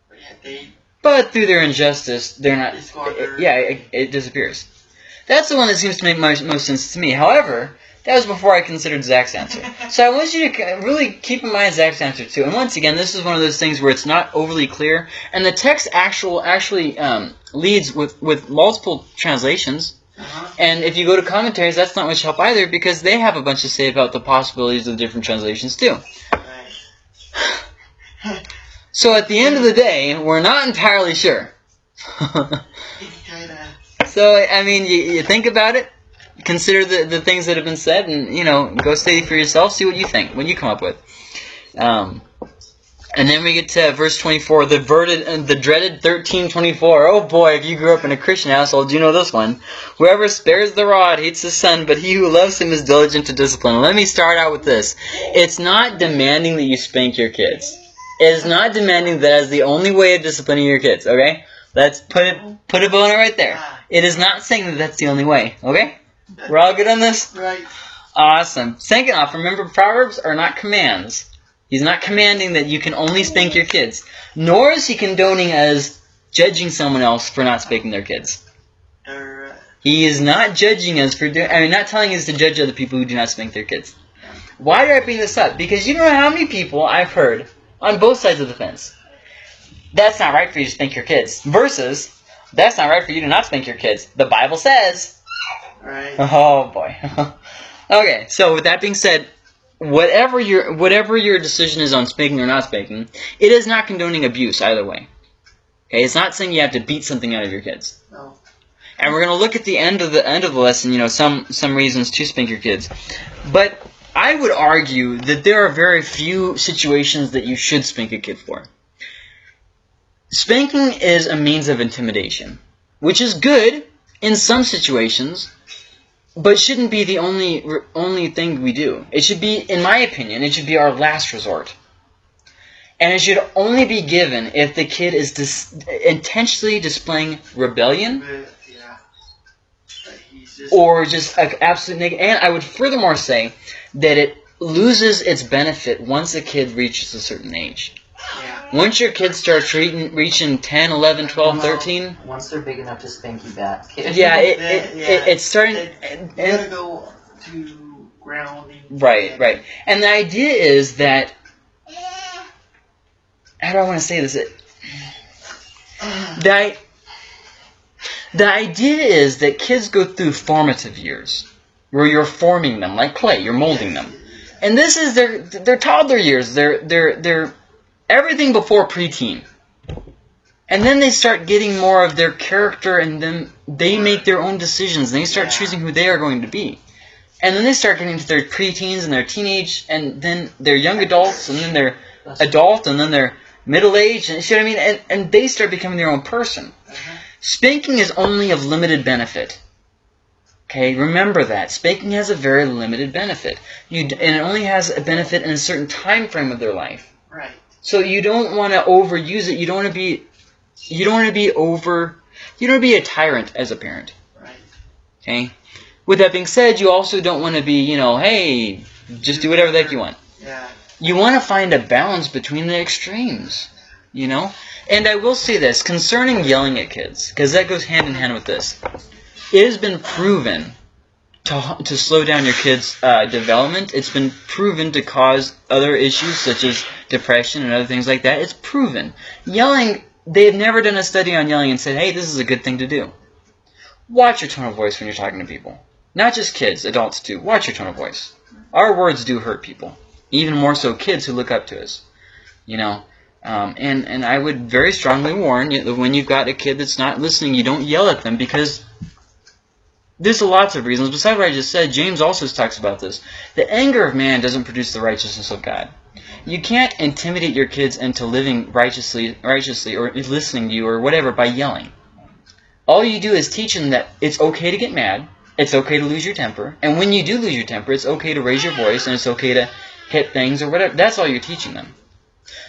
Speaker 4: but they.
Speaker 1: but through their injustice, they're not.
Speaker 4: They
Speaker 1: yeah, it, it disappears. That's the one that seems to make most, most sense to me. However, that was before I considered Zach's answer. So I want you to really keep in mind Zach's answer too. And once again, this is one of those things where it's not overly clear, and the text actual actually um, leads with with multiple translations.
Speaker 4: Uh-huh.
Speaker 1: And if you go to commentaries, that's not much help either because they have a bunch to say about the possibilities of the different translations too.
Speaker 4: Right.
Speaker 1: So at the end of the day, we're not entirely sure. So I mean, you, you think about it, consider the, the things that have been said, and you know, go study for yourself. See what you think, what you come up with. Um, and then we get to verse twenty four, the verded, uh, the dreaded thirteen twenty four. Oh boy, if you grew up in a Christian household, you know this one. Whoever spares the rod hates his son, but he who loves him is diligent to discipline. Let me start out with this. It's not demanding that you spank your kids. It is not demanding that as the only way of disciplining your kids. Okay, let's put it put a boner right there. It is not saying that that's the only way. Okay? We're all good on this?
Speaker 4: Right.
Speaker 1: Awesome. Second off, remember Proverbs are not commands. He's not commanding that you can only spank your kids. Nor is he condoning as judging someone else for not spanking their kids. He is not judging us for doing, I mean, not telling us to judge other people who do not spank their kids. Why do I bring this up? Because you know how many people I've heard on both sides of the fence. That's not right for you to spank your kids. Versus, that's not right for you to not spank your kids. The Bible says.
Speaker 4: Right.
Speaker 1: Oh boy. okay, so with that being said, whatever your whatever your decision is on spanking or not spanking, it is not condoning abuse either way. Okay, it's not saying you have to beat something out of your kids.
Speaker 4: No.
Speaker 1: And we're going to look at the end of the end of the lesson, you know, some some reasons to spank your kids. But I would argue that there are very few situations that you should spank a kid for. Spanking is a means of intimidation, which is good in some situations, but shouldn't be the only only thing we do. It should be, in my opinion, it should be our last resort. And it should only be given if the kid is dis- intentionally displaying rebellion or just an absolute neg- And I would furthermore say that it loses its benefit once a kid reaches a certain age.
Speaker 4: Yeah.
Speaker 1: Once your kids start treating, reaching 10, 11, 12, 13,
Speaker 2: Once they're big enough to spank you back.
Speaker 1: yeah, it, it,
Speaker 4: Yeah.
Speaker 1: it, it's starting.
Speaker 4: It-
Speaker 1: and-
Speaker 4: You gotta go to grounding.
Speaker 1: Right, right. And the idea is that. How do I want to say this? It, the, the idea is that kids go through formative years where you're forming them like clay, you're molding them. And this is their their toddler years. They're they're they're everything before preteen. And then they start getting more of their character and then they make their own decisions and they start
Speaker 4: Yeah.
Speaker 1: choosing who they are going to be. And then they start getting to their preteens and their teenage and then they're young adults and then they're adult and then they're middle age and you see what I mean? And and they start becoming their own person.
Speaker 4: Uh-huh.
Speaker 1: Spanking is only of limited benefit. Okay, remember that. Spanking has a very limited benefit. You d- and it only has a benefit in a certain time frame of their life.
Speaker 4: Right.
Speaker 1: So you don't want to overuse it. You don't want to be you don't want to be over you don't want to be a tyrant as a parent.
Speaker 4: Right.
Speaker 1: Okay? With that being said, you also don't want to be, you know, hey, just do whatever the heck you want.
Speaker 4: Yeah.
Speaker 1: You want to find a balance between the extremes, you know? And I will say this concerning yelling at kids, because that goes hand in hand with this. It has been proven to, to slow down your kids' uh, development. It's been proven to cause other issues such as depression and other things like that. It's proven. Yelling, they have never done a study on yelling and said, hey, this is a good thing to do. Watch your tone of voice when you're talking to people. Not just kids, adults too. Watch your tone of voice. Our words do hurt people even more so kids who look up to us. You know, um, and and I would very strongly warn you that when you've got a kid that's not listening, you don't yell at them because there's lots of reasons. Besides what I just said, James also talks about this. The anger of man doesn't produce the righteousness of God. You can't intimidate your kids into living righteously, righteously, or listening to you, or whatever by yelling. All you do is teach them that it's okay to get mad, it's okay to lose your temper, and when you do lose your temper, it's okay to raise your voice, and it's okay to hit things or whatever. That's all you're teaching them.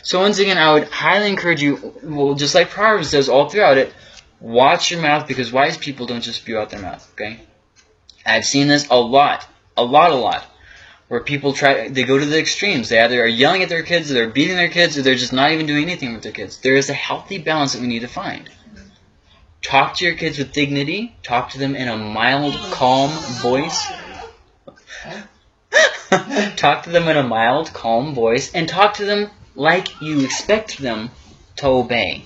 Speaker 1: So once again, I would highly encourage you, well, just like Proverbs says all throughout it, watch your mouth because wise people don't just spew out their mouth, okay? I've seen this a lot, a lot, a lot, where people try, they go to the extremes. They either are yelling at their kids, or they're beating their kids, or they're just not even doing anything with their kids. There is a healthy balance that we need to find. Talk to your kids with dignity. Talk to them in a mild, calm voice. talk to them in a mild, calm voice, and talk to them like you expect them to obey.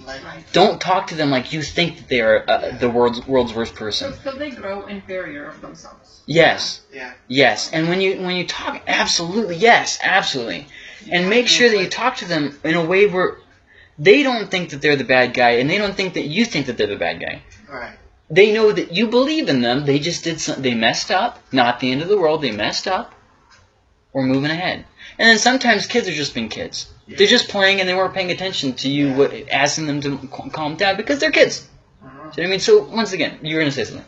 Speaker 1: Don't talk to them like you think that they are uh, the world's world's worst person.
Speaker 5: So, so they grow inferior of themselves.
Speaker 1: Yes,
Speaker 4: yeah.
Speaker 1: yes, and when you when you talk, absolutely, yes, absolutely, and make sure that you talk to them in a way where they don't think that they're the bad guy, and they don't think that you think that they're the bad guy.
Speaker 4: Right.
Speaker 1: They know that you believe in them. They just did some, they messed up. Not the end of the world. They messed up. We're moving ahead. And then sometimes kids are just being kids. They're just playing and they weren't paying attention to you, what, asking them to calm down because they're kids.
Speaker 4: Uh-huh.
Speaker 1: Do you know what I mean? So once again, you were gonna say something.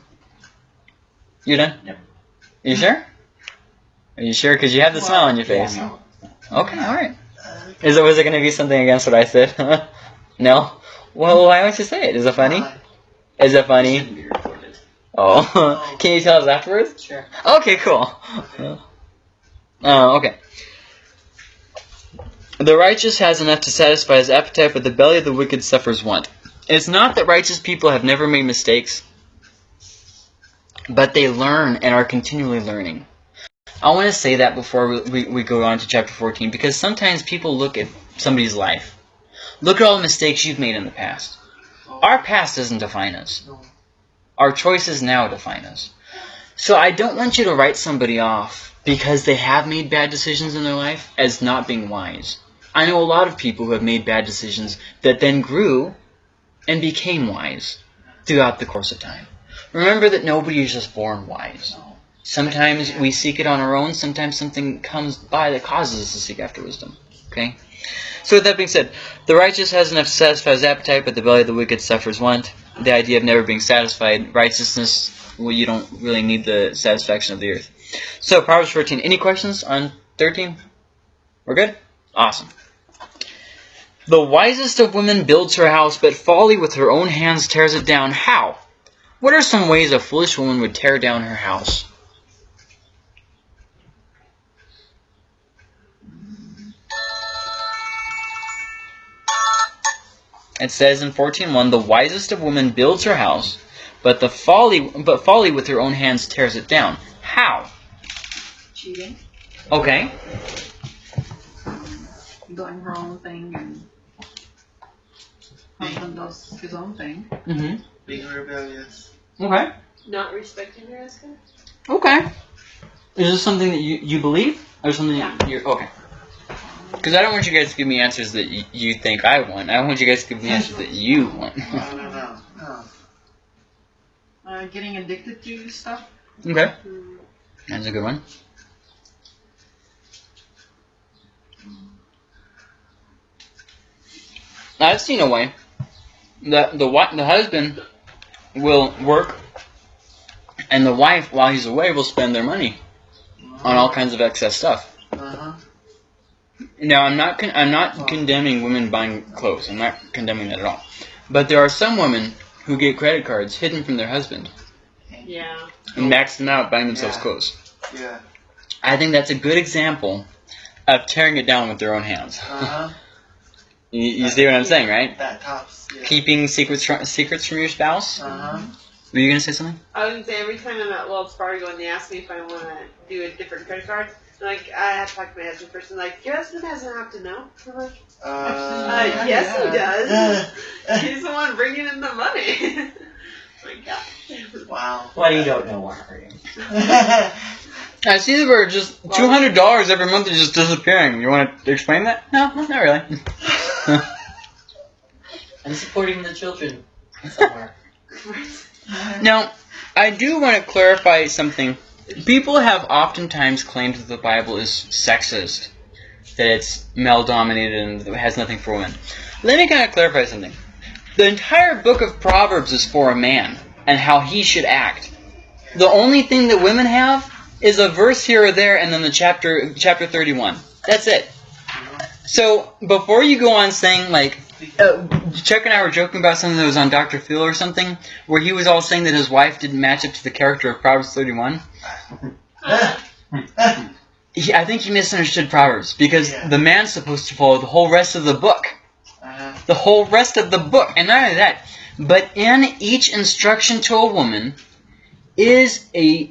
Speaker 1: You're done.
Speaker 2: Yep.
Speaker 1: You sure? Are you sure? Because you have the smile on your
Speaker 2: Yeah,
Speaker 1: face.
Speaker 2: no.
Speaker 1: Okay, all right.
Speaker 4: Uh,
Speaker 1: Is it was it gonna be something against what I said? no. Well, why don't you say it? Is it funny?
Speaker 4: uh,
Speaker 1: Is it funny?
Speaker 2: Shouldn't be recorded.
Speaker 1: Oh, can you tell us afterwards?
Speaker 2: Sure.
Speaker 1: Okay, cool. Oh, okay. The righteous has enough to satisfy his appetite, but the belly of the wicked suffers want. It's not that righteous people have never made mistakes, but they learn and are continually learning. I want to say that before we, we, we go on to chapter 14, because sometimes people look at somebody's life. Look at all the mistakes you've made in the past. Our past doesn't define us. Our choices now define us. So I don't want you to write somebody off because they have made bad decisions in their life as not being wise. I know a lot of people who have made bad decisions that then grew and became wise throughout the course of time. Remember that nobody is just born wise. Sometimes we seek it on our own, sometimes something comes by that causes us to seek after wisdom. Okay? So with that being said, the righteous has enough to satisfy his appetite, but the belly of the wicked suffers want. The idea of never being satisfied, righteousness, well, you don't really need the satisfaction of the earth. So, Proverbs 14. Any questions on 13? We're good? Awesome. The wisest of women builds her house, but folly with her own hands tears it down. How? What are some ways a foolish woman would tear down her house? It says in 14.1, the wisest of women builds her house, but the folly, but folly with her own hands tears it down. How?
Speaker 5: Cheating,
Speaker 1: Okay.
Speaker 5: doing her own thing, and husband does his own thing.
Speaker 1: Mm-hmm.
Speaker 4: Being rebellious.
Speaker 1: Okay.
Speaker 3: Not respecting your as God?
Speaker 1: Okay. Is this something that you, you believe? Or something that you're... Okay. Because I don't want you guys to give me answers that y- you think I want. I want you guys to give me answers that you want.
Speaker 4: No, no, no, no.
Speaker 5: Uh, getting addicted to stuff.
Speaker 1: okay.
Speaker 3: Hmm.
Speaker 1: That's a good one. I've seen a way that the wi- the husband will work, and the wife, while he's away, will spend their money on all kinds of excess stuff.
Speaker 4: Uh-huh.
Speaker 1: Now, I'm not con- I'm not condemning women buying clothes. I'm not condemning that at all. But there are some women who get credit cards hidden from their husband
Speaker 3: Yeah.
Speaker 1: and max them out buying themselves
Speaker 4: Yeah.
Speaker 1: clothes.
Speaker 4: Yeah.
Speaker 1: I think that's a good example of tearing it down with their own hands.
Speaker 4: Uh-huh.
Speaker 1: You, you see what I'm saying, right?
Speaker 4: That tops. Yeah.
Speaker 1: Keeping secrets from, secrets from your spouse.
Speaker 4: Uh-huh.
Speaker 1: Were you gonna say something?
Speaker 3: I was gonna say every time I'm at Wells Fargo and they ask me if I want to do a different credit card, I'm like I have to talk to my husband first. And like your husband doesn't have to know. I'm like,
Speaker 4: Uh,
Speaker 3: uh, yes he does. He's the one bringing in the money. like, God.
Speaker 4: wow.
Speaker 2: What you don't know won't hurt him.
Speaker 1: I see that we're just two hundred dollars every month is just disappearing. You want to explain that? No, not really.
Speaker 2: I'm supporting the children somewhere.
Speaker 1: now, I do want to clarify something. People have oftentimes claimed that the Bible is sexist, that it's male dominated and it has nothing for women. Let me kind of clarify something. The entire book of Proverbs is for a man and how he should act. The only thing that women have is a verse here or there and then the chapter chapter 31. That's it. So, before you go on saying like uh, Chuck and I were joking about something that was on Dr. Phil or something, where he was all saying that his wife didn't match up to the character of Proverbs 31. He, I think he misunderstood Proverbs because
Speaker 4: Yeah.
Speaker 1: the man's supposed to follow the whole rest of the book.
Speaker 4: Uh-huh.
Speaker 1: The whole rest of the book. And not only that, but in each instruction to a woman is a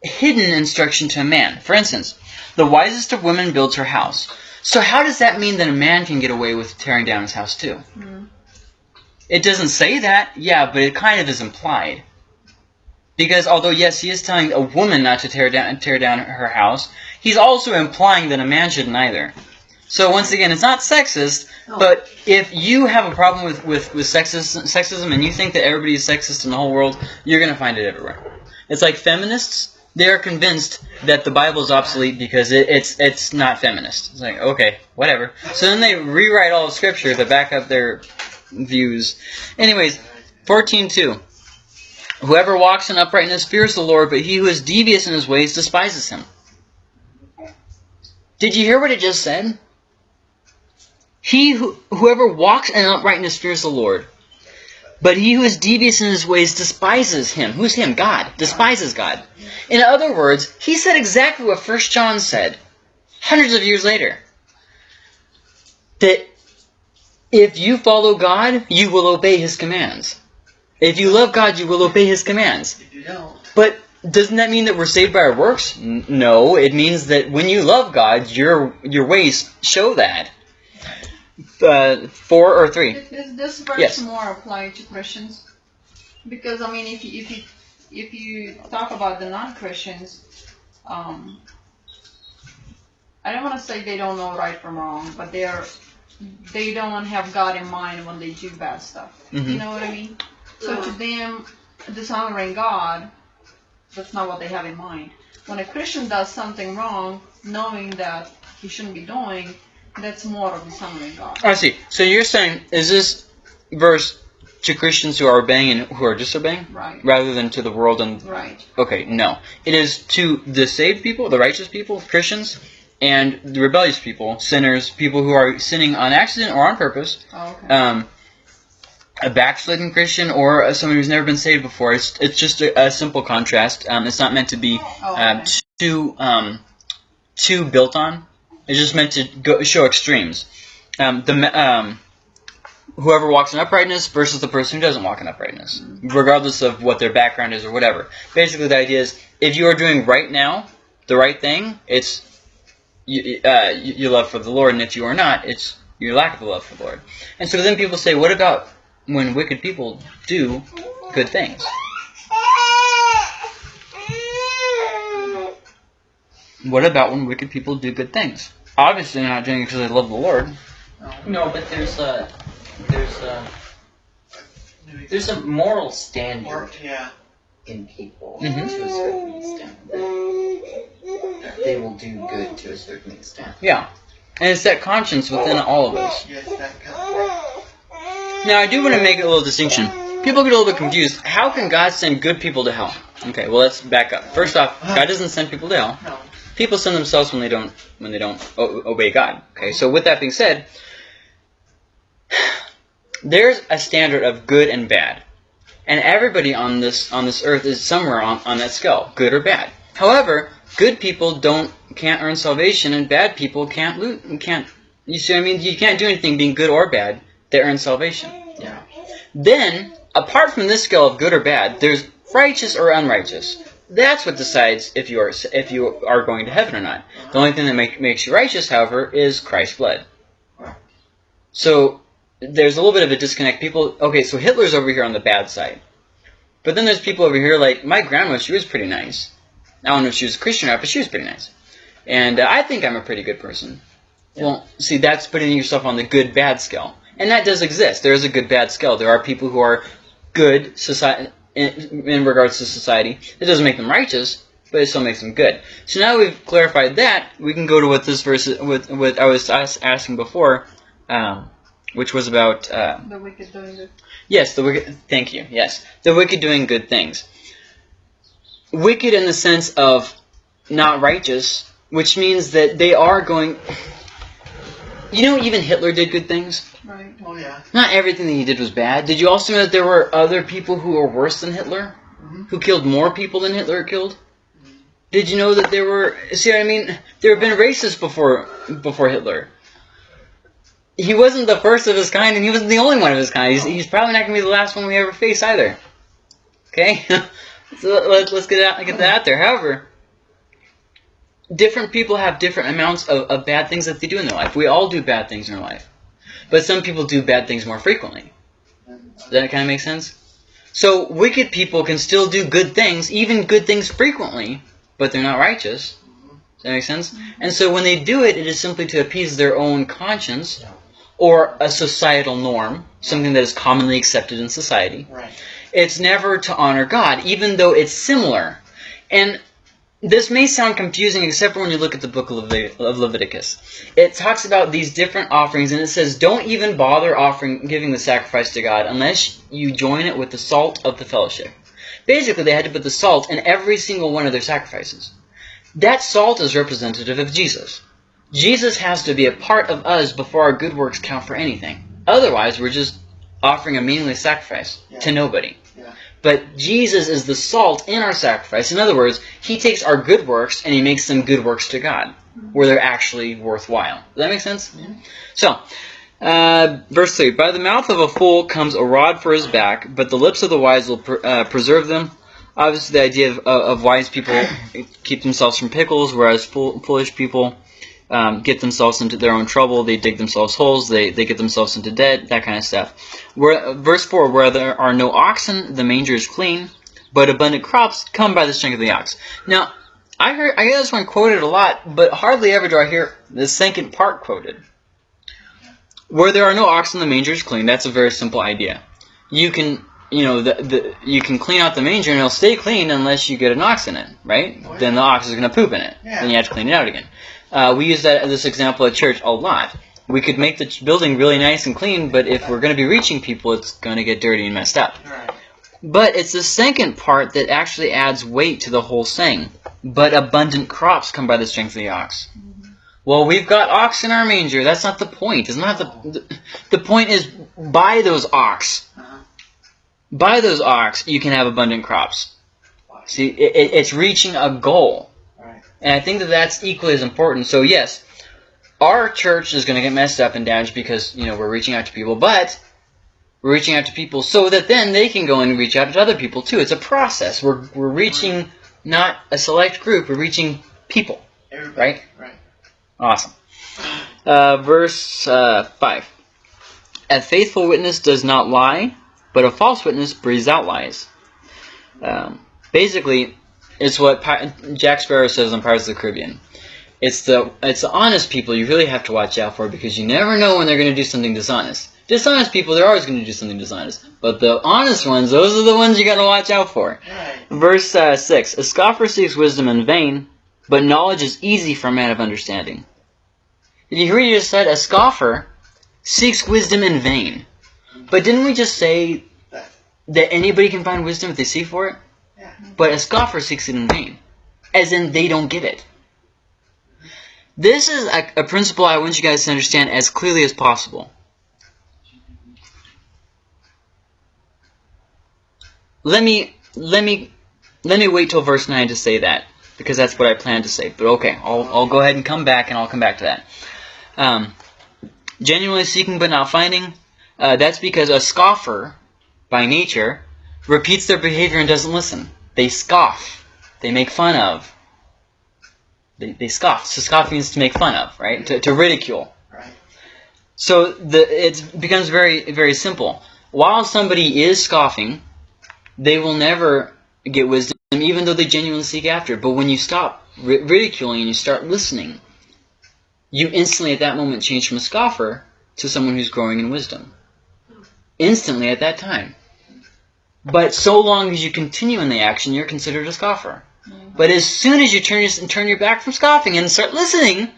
Speaker 1: hidden instruction to a man. For instance, the wisest of women builds her house. So how does that mean that a man can get away with tearing down his house too?
Speaker 5: Mm.
Speaker 1: It doesn't say that, yeah, but it kind of is implied. Because although yes, he is telling a woman not to tear down tear down her house, he's also implying that a man shouldn't either. So once again, it's not sexist,
Speaker 5: No.
Speaker 1: but if you have a problem with, with, with sexism, sexism and you think that everybody is sexist in the whole world, you're going to find it everywhere. It's like feminists, they are convinced that the Bible is obsolete because it, it's it's not feminist. It's like, okay, whatever. So then they rewrite all of Scripture to back up their views. Anyways, 14.2. Whoever walks in uprightness fears the Lord, but he who is devious in his ways despises him. Did you hear what it just said? He who, whoever walks in uprightness fears the Lord. But he who is devious in his ways despises him. Who's him? God. Despises God. In other words, he said exactly what First John said hundreds of years later. That if you follow God, you will obey his commands. If you love God, you will obey his commands.
Speaker 4: If you don't,
Speaker 1: But doesn't that mean that we're saved by our works? No, it means that when you love God, your your ways show that. Uh, four or three.
Speaker 5: Is, is this verse
Speaker 1: Yes.
Speaker 5: more applied to Christians? Because I mean, if you if you if you talk about the non-Christians, um, I don't want to say they don't know right from wrong, but they are they don't have God in mind when they do bad stuff. You
Speaker 1: Mhm.
Speaker 5: know what I mean? So to them, dishonoring God, that's not what they have in mind. When a Christian does something wrong, knowing that he shouldn't be doing, that's more of dishonoring God.
Speaker 1: I see. So you're saying is this verse to Christians who are obeying and who are disobeying,
Speaker 5: Right.
Speaker 1: rather than to the world and
Speaker 5: Right.
Speaker 1: Okay, no. It is to the saved people, the righteous people, Christians, and the rebellious people, sinners, people who are sinning on accident or on purpose.
Speaker 5: Oh, okay.
Speaker 1: Um, a backslidden Christian or uh, someone who's never been saved before. It's it's just a, a simple contrast. Um, it's not meant to be
Speaker 5: oh,
Speaker 1: um,
Speaker 5: okay.
Speaker 1: too um, too built on. It's just meant to go, show extremes. Um, the um, whoever walks in uprightness versus the person who doesn't walk in uprightness, regardless of what their background is or whatever. Basically, the idea is if you are doing right now the right thing, it's you, uh, your love for the Lord, and if you are not, it's your lack of the love for the Lord. And so then people say, what about when wicked people do good things? What about when wicked people do good things? Obviously, not doing it because they love the Lord.
Speaker 2: No, but there's a there's a there's a moral standard
Speaker 4: yeah.
Speaker 2: in people
Speaker 1: Mhm.
Speaker 2: to a certain extent that they will do good to a certain extent.
Speaker 1: Yeah. And it's that conscience within all of us.
Speaker 4: Yes, that comes.
Speaker 1: Now, I do want to make a little distinction. People get a little bit confused. How can God send good people to hell? Okay, well, let's back up. First off, God doesn't send people to hell. People sin themselves when they don't when they don't o- obey God. Okay, so with that being said, there's a standard of good and bad, and everybody on this on this earth is somewhere on, on that scale, good or bad. However, good people don't can't earn salvation, and bad people can't loot can't. You see what I mean? You can't do anything being good or bad that earns salvation.
Speaker 2: Yeah.
Speaker 1: Then, apart from this scale of good or bad, there's righteous or unrighteous. That's what decides if you are if you are going to heaven or not. The only thing that make, makes you righteous, however, is Christ's blood. So there's a little bit of a disconnect. People, okay, so Hitler's over here on the bad side, but then there's people over here like my grandma. She was pretty nice. I don't know if she was a Christian or not, but she was pretty nice, and uh, I think I'm a pretty good person. Well, see, that's putting yourself on the good bad scale, and that does exist. There is a good bad scale. There are people who are good society in, in regards to society. It doesn't make them righteous, but it still makes them good. So now we've clarified that, we can go to what this verse, what, what I was as- asking before, um, which was about, uh,
Speaker 5: The wicked doing good.
Speaker 1: yes, the wicked, thank you, yes, the wicked doing good things. Wicked in the sense of not righteous, which means that they are going, you know, even Hitler did good things.
Speaker 5: Right.
Speaker 4: Oh yeah.
Speaker 1: Not everything that he did was bad. Did you also know that there were other people who were worse than Hitler?
Speaker 4: Mhm.
Speaker 1: Who killed more people than Hitler killed? Did you know that there were see what I mean? There have been racists before before Hitler. He wasn't the first of his kind and he wasn't the only one of his kind. He's, he's probably not gonna be the last one we ever face either. Okay? so let, let's get that get that out there. However, different people have different amounts of, of bad things that they do in their life. We all do bad things in our life. But some people do bad things more frequently. Does that kind of make sense? So wicked people can still do good things, even good things frequently, but they're not righteous. Does that make sense? And so when they do it, it is simply to appease their own conscience or a societal norm, something that is commonly accepted in society.
Speaker 4: Right.
Speaker 1: It's never to honor God, even though it's similar. And this may sound confusing, except for when you look at the book of, Levit- of Leviticus. It talks about these different offerings, and it says, "Don't even bother offering, giving the sacrifice to God, unless you join it with the salt of the fellowship." Basically, they had to put the salt in every single one of their sacrifices. That salt is representative of Jesus. Jesus has to be a part of us before our good works count for anything. Otherwise, we're just offering a meaningless sacrifice to nobody.
Speaker 4: Yeah.
Speaker 1: But Jesus is the salt in our sacrifice. In other words, He takes our good works and He makes them good works to God, where they're actually worthwhile. Does that make sense?
Speaker 4: Yeah.
Speaker 1: So, uh, verse 3 By the mouth of a fool comes a rod for his back, but the lips of the wise will pr- uh, preserve them. Obviously, the idea of, of, of wise people keep themselves from pickles, whereas fool, foolish people um, get themselves into their own trouble. They dig themselves holes. They, they get themselves into debt. That kind of stuff. Where, verse 4 Where there are no oxen, the manger is clean, but abundant crops come by the strength of the ox. Now, I heard I hear this one quoted a lot, but hardly ever do I hear the second part quoted. Where there are no oxen, the manger is clean. That's a very simple idea. You can, you know, the, the you can clean out the manger and it'll stay clean unless you get an ox in it, right?
Speaker 4: Oh.
Speaker 1: Then the ox is going to poop in it.
Speaker 4: Yeah.
Speaker 1: Then you have to clean it out again. Uh, we use that this example at church a lot. We could make the building really nice and clean, but if we're going to be reaching people, it's going to get dirty and messed up. But it's the second part that actually adds weight to the whole saying. But abundant crops come by the strength of the ox. Well, we've got ox in our manger. That's not the point. It's not the the, point is by those ox.
Speaker 4: Uh-huh.
Speaker 1: By those ox, you can have abundant crops. See, it, it's reaching a goal. And I think that that's equally as important. So yes, our church is going to get messed up and damaged because you know we're reaching out to people, but we're reaching out to people so that then they can go and reach out to other people too. It's a process. We're we're reaching not a select group. We're reaching people.
Speaker 4: Everybody.
Speaker 1: Right?
Speaker 4: Right.
Speaker 1: Awesome. Uh, verse uh, five. A faithful witness does not lie, but a false witness breathes out lies. Um, basically, it's what Pi- Jack Sparrow says on Pirates of the Caribbean. It's the it's the honest people you really have to watch out for because you never know when they're going to do something dishonest. Dishonest people, they're always going to do something dishonest. But the honest ones, those are the ones you got to watch out for.
Speaker 4: Right.
Speaker 1: Verse uh, 6 A scoffer seeks wisdom in vain, but knowledge is easy for a man of understanding. Did you hear what you just said? A scoffer seeks wisdom in vain. But didn't we just say
Speaker 4: That.
Speaker 1: that anybody can find wisdom if they seek for it? But a scoffer seeks it in vain. As in, they don't get it. This is a, a principle I want you guys to understand as clearly as possible. Let me let me let me wait till verse 9 to say that. because that's what I plan to say. But okay, I'll, I'll go ahead and come back, and I'll come back to that. Um, genuinely seeking but not finding. Uh, that's because a scoffer, by nature, repeats their behavior and doesn't listen. They scoff. They make fun of. They, they scoff. So scoff means to make fun of, right? To, to ridicule.
Speaker 4: Right.
Speaker 1: So the it becomes very very simple. While somebody is scoffing, they will never get wisdom, even though they genuinely seek after it. But when you stop ri- ridiculing and you start listening, you instantly at that moment change from a scoffer to someone who's growing in wisdom. Instantly at that time. But so long as you continue in the action, you're considered a scoffer. But as soon as you turn your, turn your back from scoffing and start listening,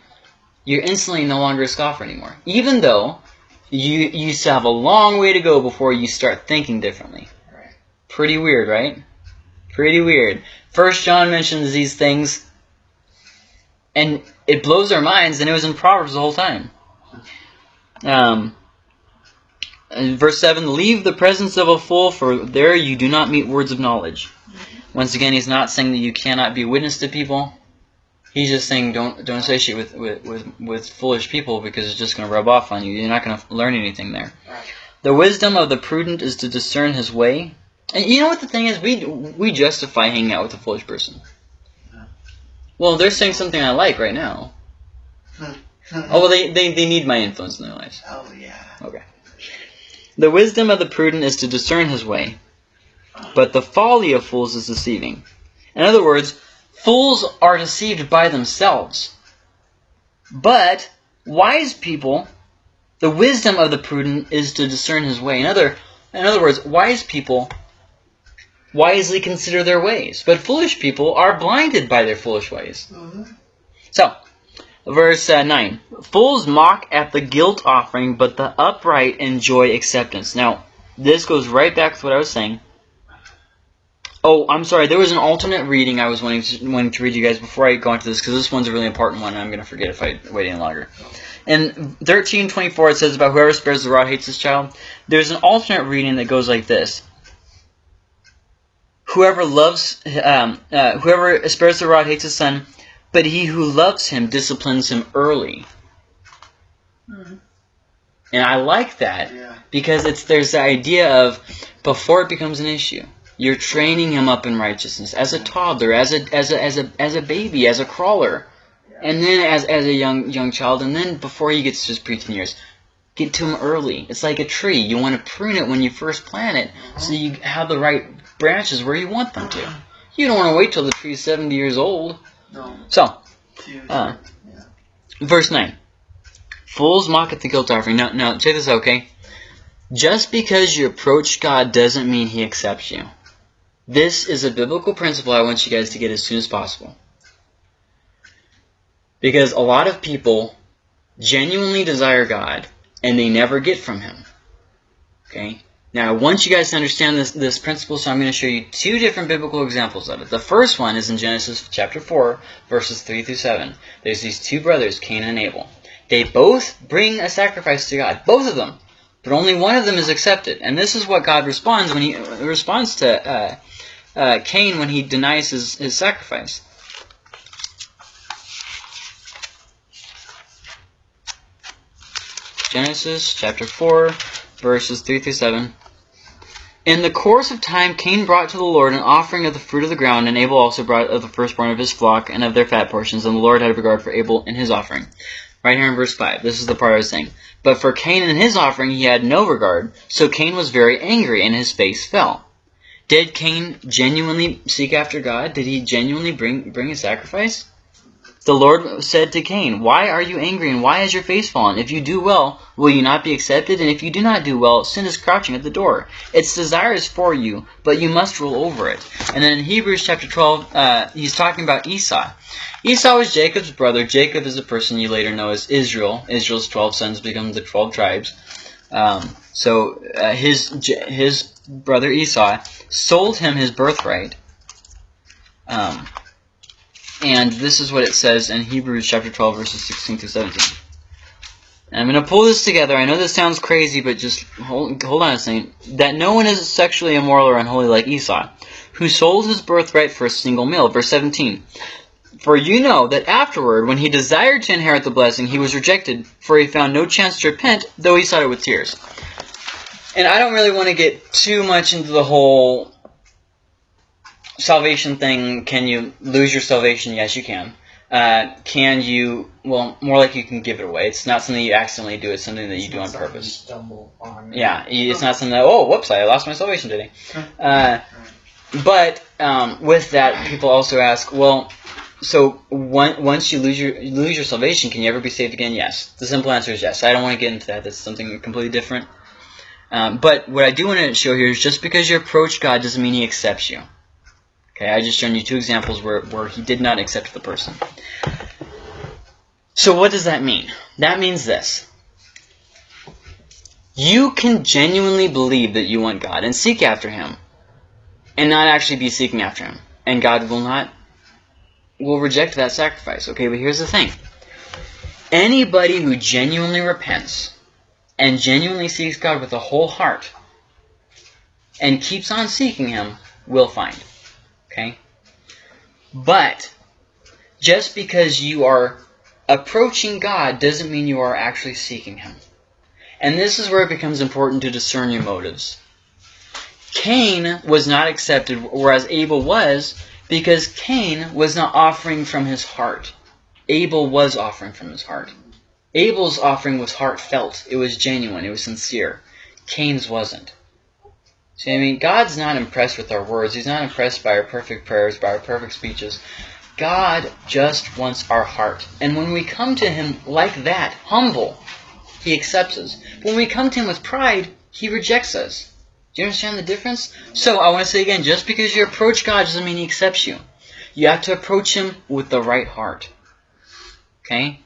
Speaker 1: you're instantly no longer a scoffer anymore. Even though you you still have a long way to go before you start thinking differently.
Speaker 4: Right.
Speaker 1: Pretty weird, right? Pretty weird. First John mentions these things, and it blows our minds, and it was in Proverbs the whole time. Um, in verse 7 Leave the presence of a fool, for there you do not meet words of knowledge. Once again, he's not saying that you cannot be witness to people. He's just saying don't don't associate with, with, with, with foolish people because it's just going to rub off on you. You're not going to learn anything there. The wisdom of the prudent is to discern his way. And you know what the thing is? We we justify hanging out with a foolish person. Well, they're saying something I like right now. Oh, well, they, they, they need my influence in their lives.
Speaker 4: oh yeah.
Speaker 1: The wisdom of the prudent is to discern his way, but the folly of fools is deceiving. In other words, fools are deceived by themselves. But wise people, the wisdom of the prudent is to discern his way. In other, in other words, wise people wisely consider their ways, but foolish people are blinded by their foolish ways.
Speaker 4: hmm
Speaker 1: So, verse uh, 9. Fools mock at the guilt offering, but the upright enjoy acceptance. Now, this goes right back to what I was saying. Oh, I'm sorry. There was an alternate reading I was wanting to, wanting to read you guys before I go into this, because this one's a really important one, and I'm going to forget if I wait any longer. In 1324, it says about whoever spares the rod hates his child. There's an alternate reading that goes like this. Whoever loves, um, uh, whoever spares the rod hates his son, but he who loves him disciplines him early.
Speaker 5: Hmm.
Speaker 1: And I like that
Speaker 4: Yeah.
Speaker 1: because it's there's the idea of before it becomes an issue, you're training him up in righteousness as a toddler, as a as a as a as a baby, as a crawler, and then as as a young young child, and then before he gets to his preteen years, get to him early. It's like a tree. You want to prune it when you first plant it, so you have the right branches where you want them to. You don't want to wait till the tree's 70 years old.
Speaker 4: No.
Speaker 1: So, Uh,
Speaker 4: yeah.
Speaker 1: Verse 9. Fools mock at the guilt offering. No, no, check this out, okay? Just because you approach God doesn't mean He accepts you. This is a biblical principle I want you guys to get as soon as possible. Because a lot of people genuinely desire God, and they never get from Him. Okay? Now, I want you guys to understand this, this principle, so I'm going to show you two different biblical examples of it. The first one is in Genesis chapter 4, verses 3 through 7. There's these two brothers, Cain and Abel. They both bring a sacrifice to God, both of them, but only one of them is accepted. And this is what God responds when He responds to uh, uh, Cain when he denies his, his sacrifice. Genesis chapter 4, verses 3 through 7. In the course of time, Cain brought to the Lord an offering of the fruit of the ground, and Abel also brought of the firstborn of his flock and of their fat portions, and the Lord had regard for Abel and his offering. Right here in verse 5. This is the part I was saying. But for Cain and his offering he had no regard, so Cain was very angry, and his face fell. Did Cain genuinely seek after God? Did he genuinely bring, bring a sacrifice? The Lord said to Cain, Why are you angry, and why is your face fallen? If you do well, will you not be accepted? And if you do not do well, sin is crouching at the door. Its desire is for you, but you must rule over it. And then in Hebrews chapter 12, uh, he's talking about Esau. Esau is Jacob's brother. Jacob is the person you later know as Israel. Israel's 12 sons become the 12 tribes. Um, so uh, his his brother Esau sold him his birthright. Um, and this is what it says in Hebrews chapter 12, verses 16 through 17. And I'm going to pull this together. I know this sounds crazy, but just hold, hold on a second. That no one is sexually immoral or unholy like Esau, who sold his birthright for a single meal. Verse 17. For you know that afterward, when he desired to inherit the blessing, he was rejected, for he found no chance to repent, though he sought it with tears. And I don't really want to get too much into the whole salvation thing. Can you lose your salvation? Yes, you can. Uh, can you? Well, more like you can give it away. It's not something you accidentally do. It's something that you
Speaker 2: It's
Speaker 1: do on purpose.
Speaker 2: Stumble on.
Speaker 1: Yeah, it's not something that, oh, whoops, I lost my salvation today. Uh, but um, with that, people also ask, well, so one, once you lose your you lose your salvation, can you ever be saved again? Yes. The simple answer is yes. I don't want to get into that. That's something completely different. Um, but what I do want to show here is just because you approach God doesn't mean He accepts you. Okay, I just shown you two examples where, where He did not accept the person. So what does that mean? That means this. You can genuinely believe that you want God and seek after Him and not actually be seeking after Him. And God will not, will reject that sacrifice. Okay, but here's the thing. Anybody who genuinely repents and genuinely seeks God with a whole heart and keeps on seeking Him will find. Okay? But just because you are approaching God doesn't mean you are actually seeking Him. And this is where it becomes important to discern your motives. Cain was not accepted, whereas Abel was, because Cain was not offering from his heart. Abel was offering from his heart. Abel's offering was heartfelt. It was genuine. It was sincere. Cain's wasn't. See, I mean, God's not impressed with our words. He's not impressed by our perfect prayers, by our perfect speeches. God just wants our heart. And when we come to Him like that, humble, He accepts us. But when we come to Him with pride, He rejects us. Do you understand the difference? So, I want to say again, just because you approach God doesn't mean He accepts you. You have to approach Him with the right heart. Okay?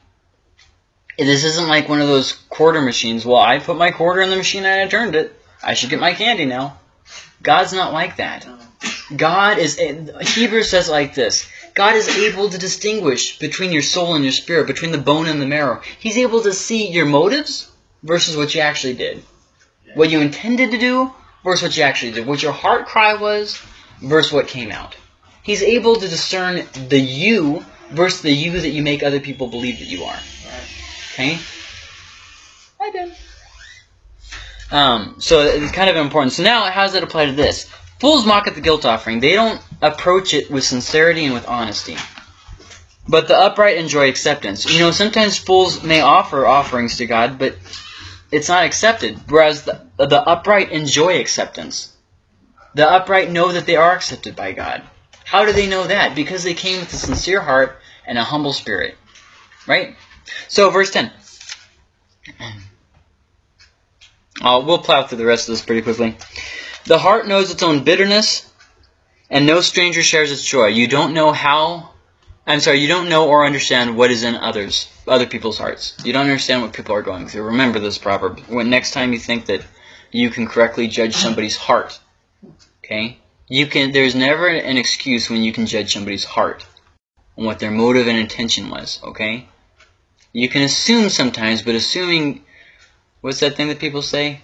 Speaker 1: This isn't like one of those quarter machines. Well, I put my quarter in the machine and I turned it. I should get my candy now. God's not like that. God is, eh, Hebrews says like this. God is able to distinguish between your soul and your spirit, between the bone and the marrow. He's able to see your motives versus what you actually did. What you intended to do versus what you actually did. What your heart cry was versus what came out. He's able to discern the you versus the you that you make other people believe that you are. Okay? I did. Um, so it's kind of important. So now, how does it apply to this? Fools mock at the guilt offering. They don't approach it with sincerity and with honesty. But the upright enjoy acceptance. You know, sometimes fools may offer offerings to God, but it's not accepted. Whereas the, the upright enjoy acceptance. The upright know that they are accepted by God. How do they know that? Because they came with a sincere heart and a humble spirit. Right? So, verse 10. Uh, we'll plow through the rest of this pretty quickly. The heart knows its own bitterness, and no stranger shares its joy. You don't know how. I'm sorry, you don't know or understand what is in others, other people's hearts. You don't understand what people are going through. Remember this proverb. When next time you think that you can correctly judge somebody's heart, okay? You can. There's never an excuse when you can judge somebody's heart and what their motive and intention was. Okay? You can assume sometimes, but assuming. What's that thing that people say?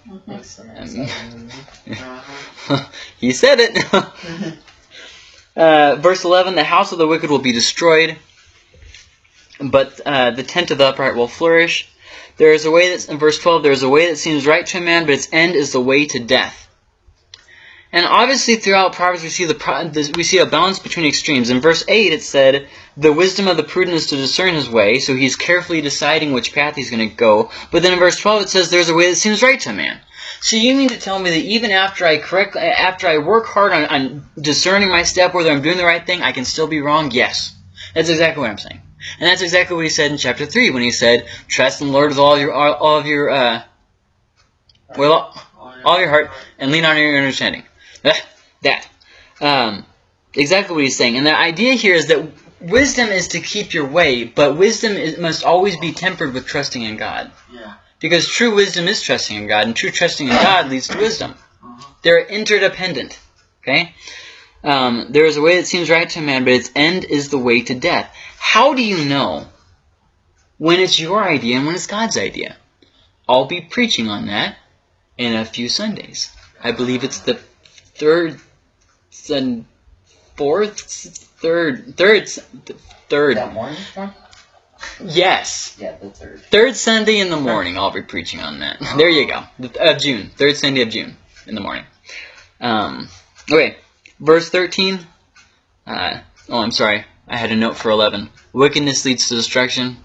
Speaker 4: Uh-huh.
Speaker 1: he said it. uh, verse 11 The house of the wicked will be destroyed, but uh, the tent of the upright will flourish. There is a way that's in verse 12. There is a way that seems right to a man, but its end is the way to death. And obviously, throughout Proverbs, we see the we see a balance between extremes. In verse eight, it said, "The wisdom of the prudent is to discern his way," so he's carefully deciding which path he's going to go. But then in verse twelve, it says, "There's a way that seems right to a man." So you mean to tell me that even after I correct, after I work hard on, on discerning my step, whether I'm doing the right thing, I can still be wrong? Yes, that's exactly what I'm saying, and that's exactly what he said in chapter three when he said, "Trust in the Lord with all your all, all of your uh, all your heart, and lean on your understanding." that. Um, exactly what he's saying. And the idea here is that wisdom is to keep your way, but wisdom is, must always be tempered with trusting in God.
Speaker 4: Yeah.
Speaker 1: Because true wisdom is trusting in God, and true trusting in God leads to wisdom.
Speaker 4: Uh-huh.
Speaker 1: They're interdependent. Okay? Um, there is a way that seems right to a man, but its end is the way to death. How do you know when it's your idea and when it's God's idea? I'll be preaching on that in a few Sundays. I believe it's the third and fourth third, third, third.
Speaker 2: That morning one?
Speaker 1: Yes,
Speaker 2: Yeah, the third.
Speaker 1: third Sunday in the morning. I'll be preaching on that. There you go. Of June, third Sunday of June in the morning. Um, okay, verse thirteen. Uh, oh, I'm sorry. I had a note for eleven. Wickedness leads to destruction.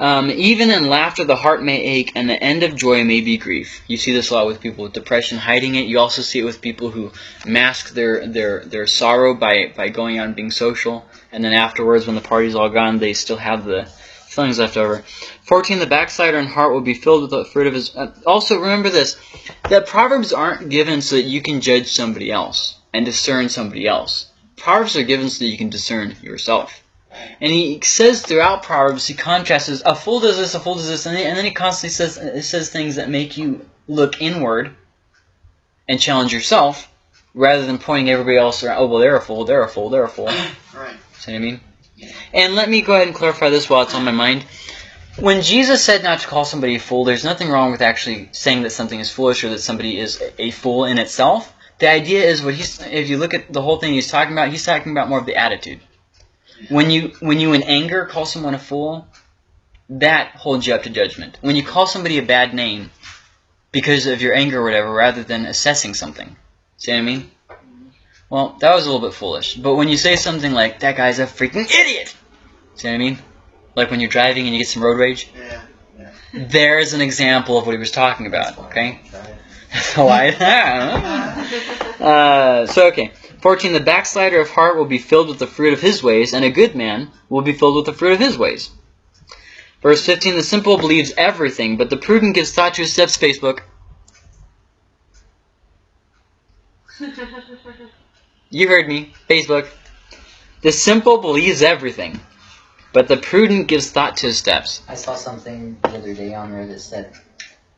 Speaker 1: Um, even in laughter, the heart may ache, and the end of joy may be grief. You see this a lot with people with depression, hiding it. You also see it with people who mask their their their sorrow by by going out and being social, and then afterwards, when the party's all gone, they still have the feelings left over. 14. The backslider in heart will be filled with the fruit of his. Uh, also, remember this: that proverbs aren't given so that you can judge somebody else and discern somebody else. Proverbs are given so that you can discern yourself. And he says throughout Proverbs, he contrasts a fool does this, a fool does this, and then, and then he constantly says it says things that make you look inward and challenge yourself, rather than pointing everybody else around. Oh well, they're a fool, they're a fool, they're a fool.
Speaker 4: Right.
Speaker 1: See what I mean? And let me go ahead and clarify this while it's on my mind. When Jesus said not to call somebody a fool, there's nothing wrong with actually saying that something is foolish or that somebody is a fool in itself. The idea is what he's if you look at the whole thing he's talking about, he's talking about more of the attitude. When you when you in anger call someone a fool, that holds you up to judgment. When you call somebody a bad name because of your anger or whatever, rather than assessing something. See what I mean? Well, that was a little bit foolish. But when you say something like, that guy's a freaking idiot! See what I mean? Like when you're driving and you get some road rage?
Speaker 4: Yeah. yeah.
Speaker 1: There's an example of what he was talking about, okay? I, uh, so okay. 14. The backslider of heart will be filled with the fruit of his ways, and a good man will be filled with the fruit of his ways. Verse 15. The simple believes everything, but the prudent gives thought to his steps. Facebook. You heard me. Facebook. The simple believes everything, but the prudent gives thought to his steps.
Speaker 2: I saw something the other day on there that said,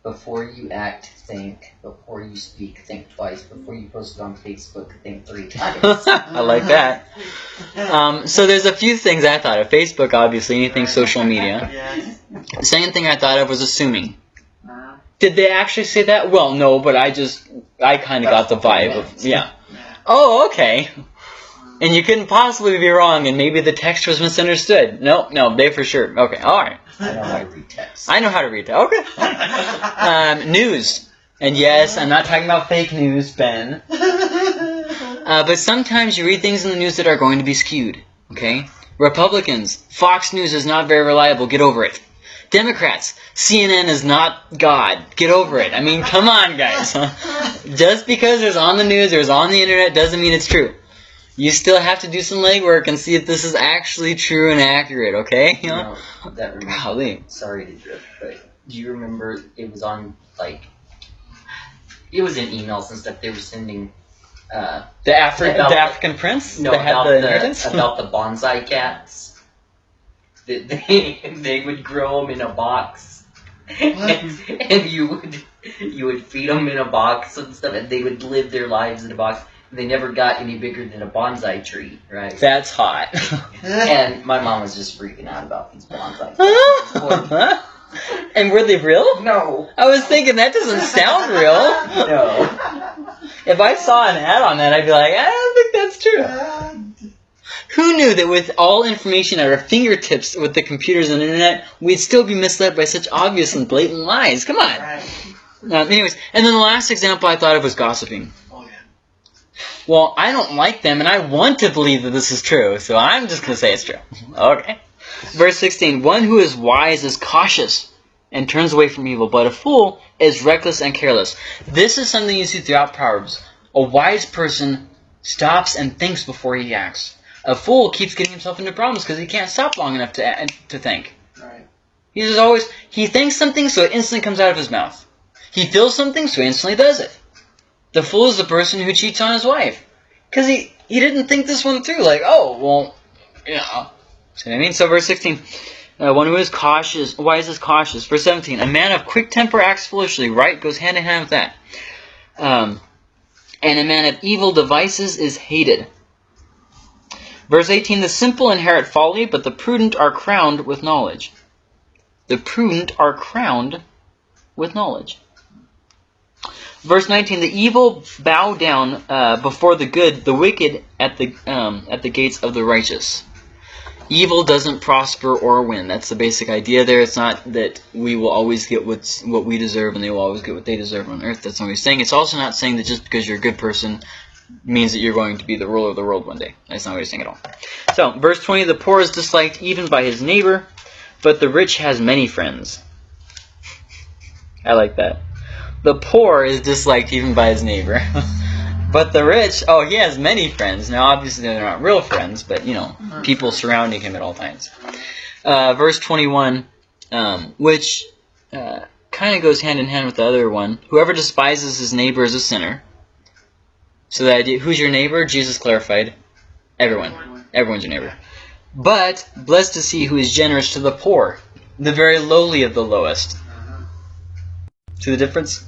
Speaker 2: before you act, think. Before you speak, think twice. Before you post it on Facebook, think three times.
Speaker 1: I like that. Um, so there's a few things I thought of. Facebook, obviously, anything social media.
Speaker 4: Yes.
Speaker 1: The second thing I thought of was assuming.
Speaker 4: Uh,
Speaker 1: Did they actually say that? Well, no, but I just, I kind of got the vibe of, yeah.
Speaker 4: yeah.
Speaker 1: Oh, okay. And you couldn't possibly be wrong, and maybe the text was misunderstood. No, no, they for sure. Okay, all right.
Speaker 2: I know how to read text.
Speaker 1: I know how to read that. Okay. Um, news. And yes, I'm not talking about fake news, Ben. Uh, but sometimes you read things in the news that are going to be skewed. Okay? Republicans, Fox News is not very reliable. Get over it. Democrats, CNN is not God. Get over it. I mean, come on, guys. Just because it's on the news or it's on the internet doesn't mean it's true. You still have to do some legwork and see if this is actually true and accurate, okay?
Speaker 2: You know, that reminds
Speaker 1: Golly.
Speaker 2: sorry to drift, but do you remember it was on like it was in emails and stuff they were sending uh
Speaker 1: The, Afri- the
Speaker 2: the-
Speaker 1: African prince
Speaker 2: no
Speaker 1: that had
Speaker 2: about
Speaker 1: the
Speaker 2: the, about the bonsai cats. That they they would grow them in a box. And, and you would you would feed them in a box and stuff and they would live their lives in a box they never got any bigger than a bonsai tree right
Speaker 1: That's hot.
Speaker 2: and my mom was just freaking out about these bonsai cats.
Speaker 1: and were they real?
Speaker 2: no
Speaker 1: I was thinking that doesn't sound real.
Speaker 2: no
Speaker 1: If I saw an ad on that, I'd be like, I don't think that's true. Who knew that with all information at our fingertips with the computers and internet, we'd still be misled by such obvious and blatant lies? Come on.
Speaker 4: Right.
Speaker 1: Um, anyways, and then the last example I thought of was gossiping. Well, I don't like them, and I want to believe that this is true, so I'm just going to say it's true. Okay. Verse 16 One who is wise is cautious and turns away from evil, but a fool is reckless and careless. This is something you see throughout Proverbs. A wise person stops and thinks before he acts. A fool keeps getting himself into problems because he can't stop long enough to, to think.
Speaker 4: Right.
Speaker 1: He's always, he thinks something, so it instantly comes out of his mouth. He feels something, so he instantly does it. The fool is the person who cheats on his wife. Because he, he didn't think this one through. Like, oh, well, yeah. See what I mean? So, verse 16. Uh, one who is cautious, wise is this cautious. Verse 17. A man of quick temper acts foolishly. Right goes hand in hand with that. Um, and a man of evil devices is hated. Verse 18. The simple inherit folly, but the prudent are crowned with knowledge. The prudent are crowned with knowledge. Verse 19: The evil bow down uh, before the good, the wicked at the um, at the gates of the righteous. Evil doesn't prosper or win. That's the basic idea there. It's not that we will always get what's, what we deserve and they will always get what they deserve on earth. That's not what he's saying. It's also not saying that just because you're a good person means that you're going to be the ruler of the world one day. That's not what he's saying at all. So, verse 20, the poor is disliked even by his neighbor, but the rich has many friends. I like that. The poor is disliked even by his neighbor. but the rich, oh, he has many friends. Now, obviously, they're not real friends, but, you know, people surrounding him at all times. Uh, verse 21, um, which uh, kind of goes hand in hand with the other one. Whoever despises his neighbor is a sinner. So the idea, who's your neighbor? Jesus clarified. Everyone. Everyone's your neighbor. But blessed is he who is generous to the poor, the very lowly of the lowest. See the difference?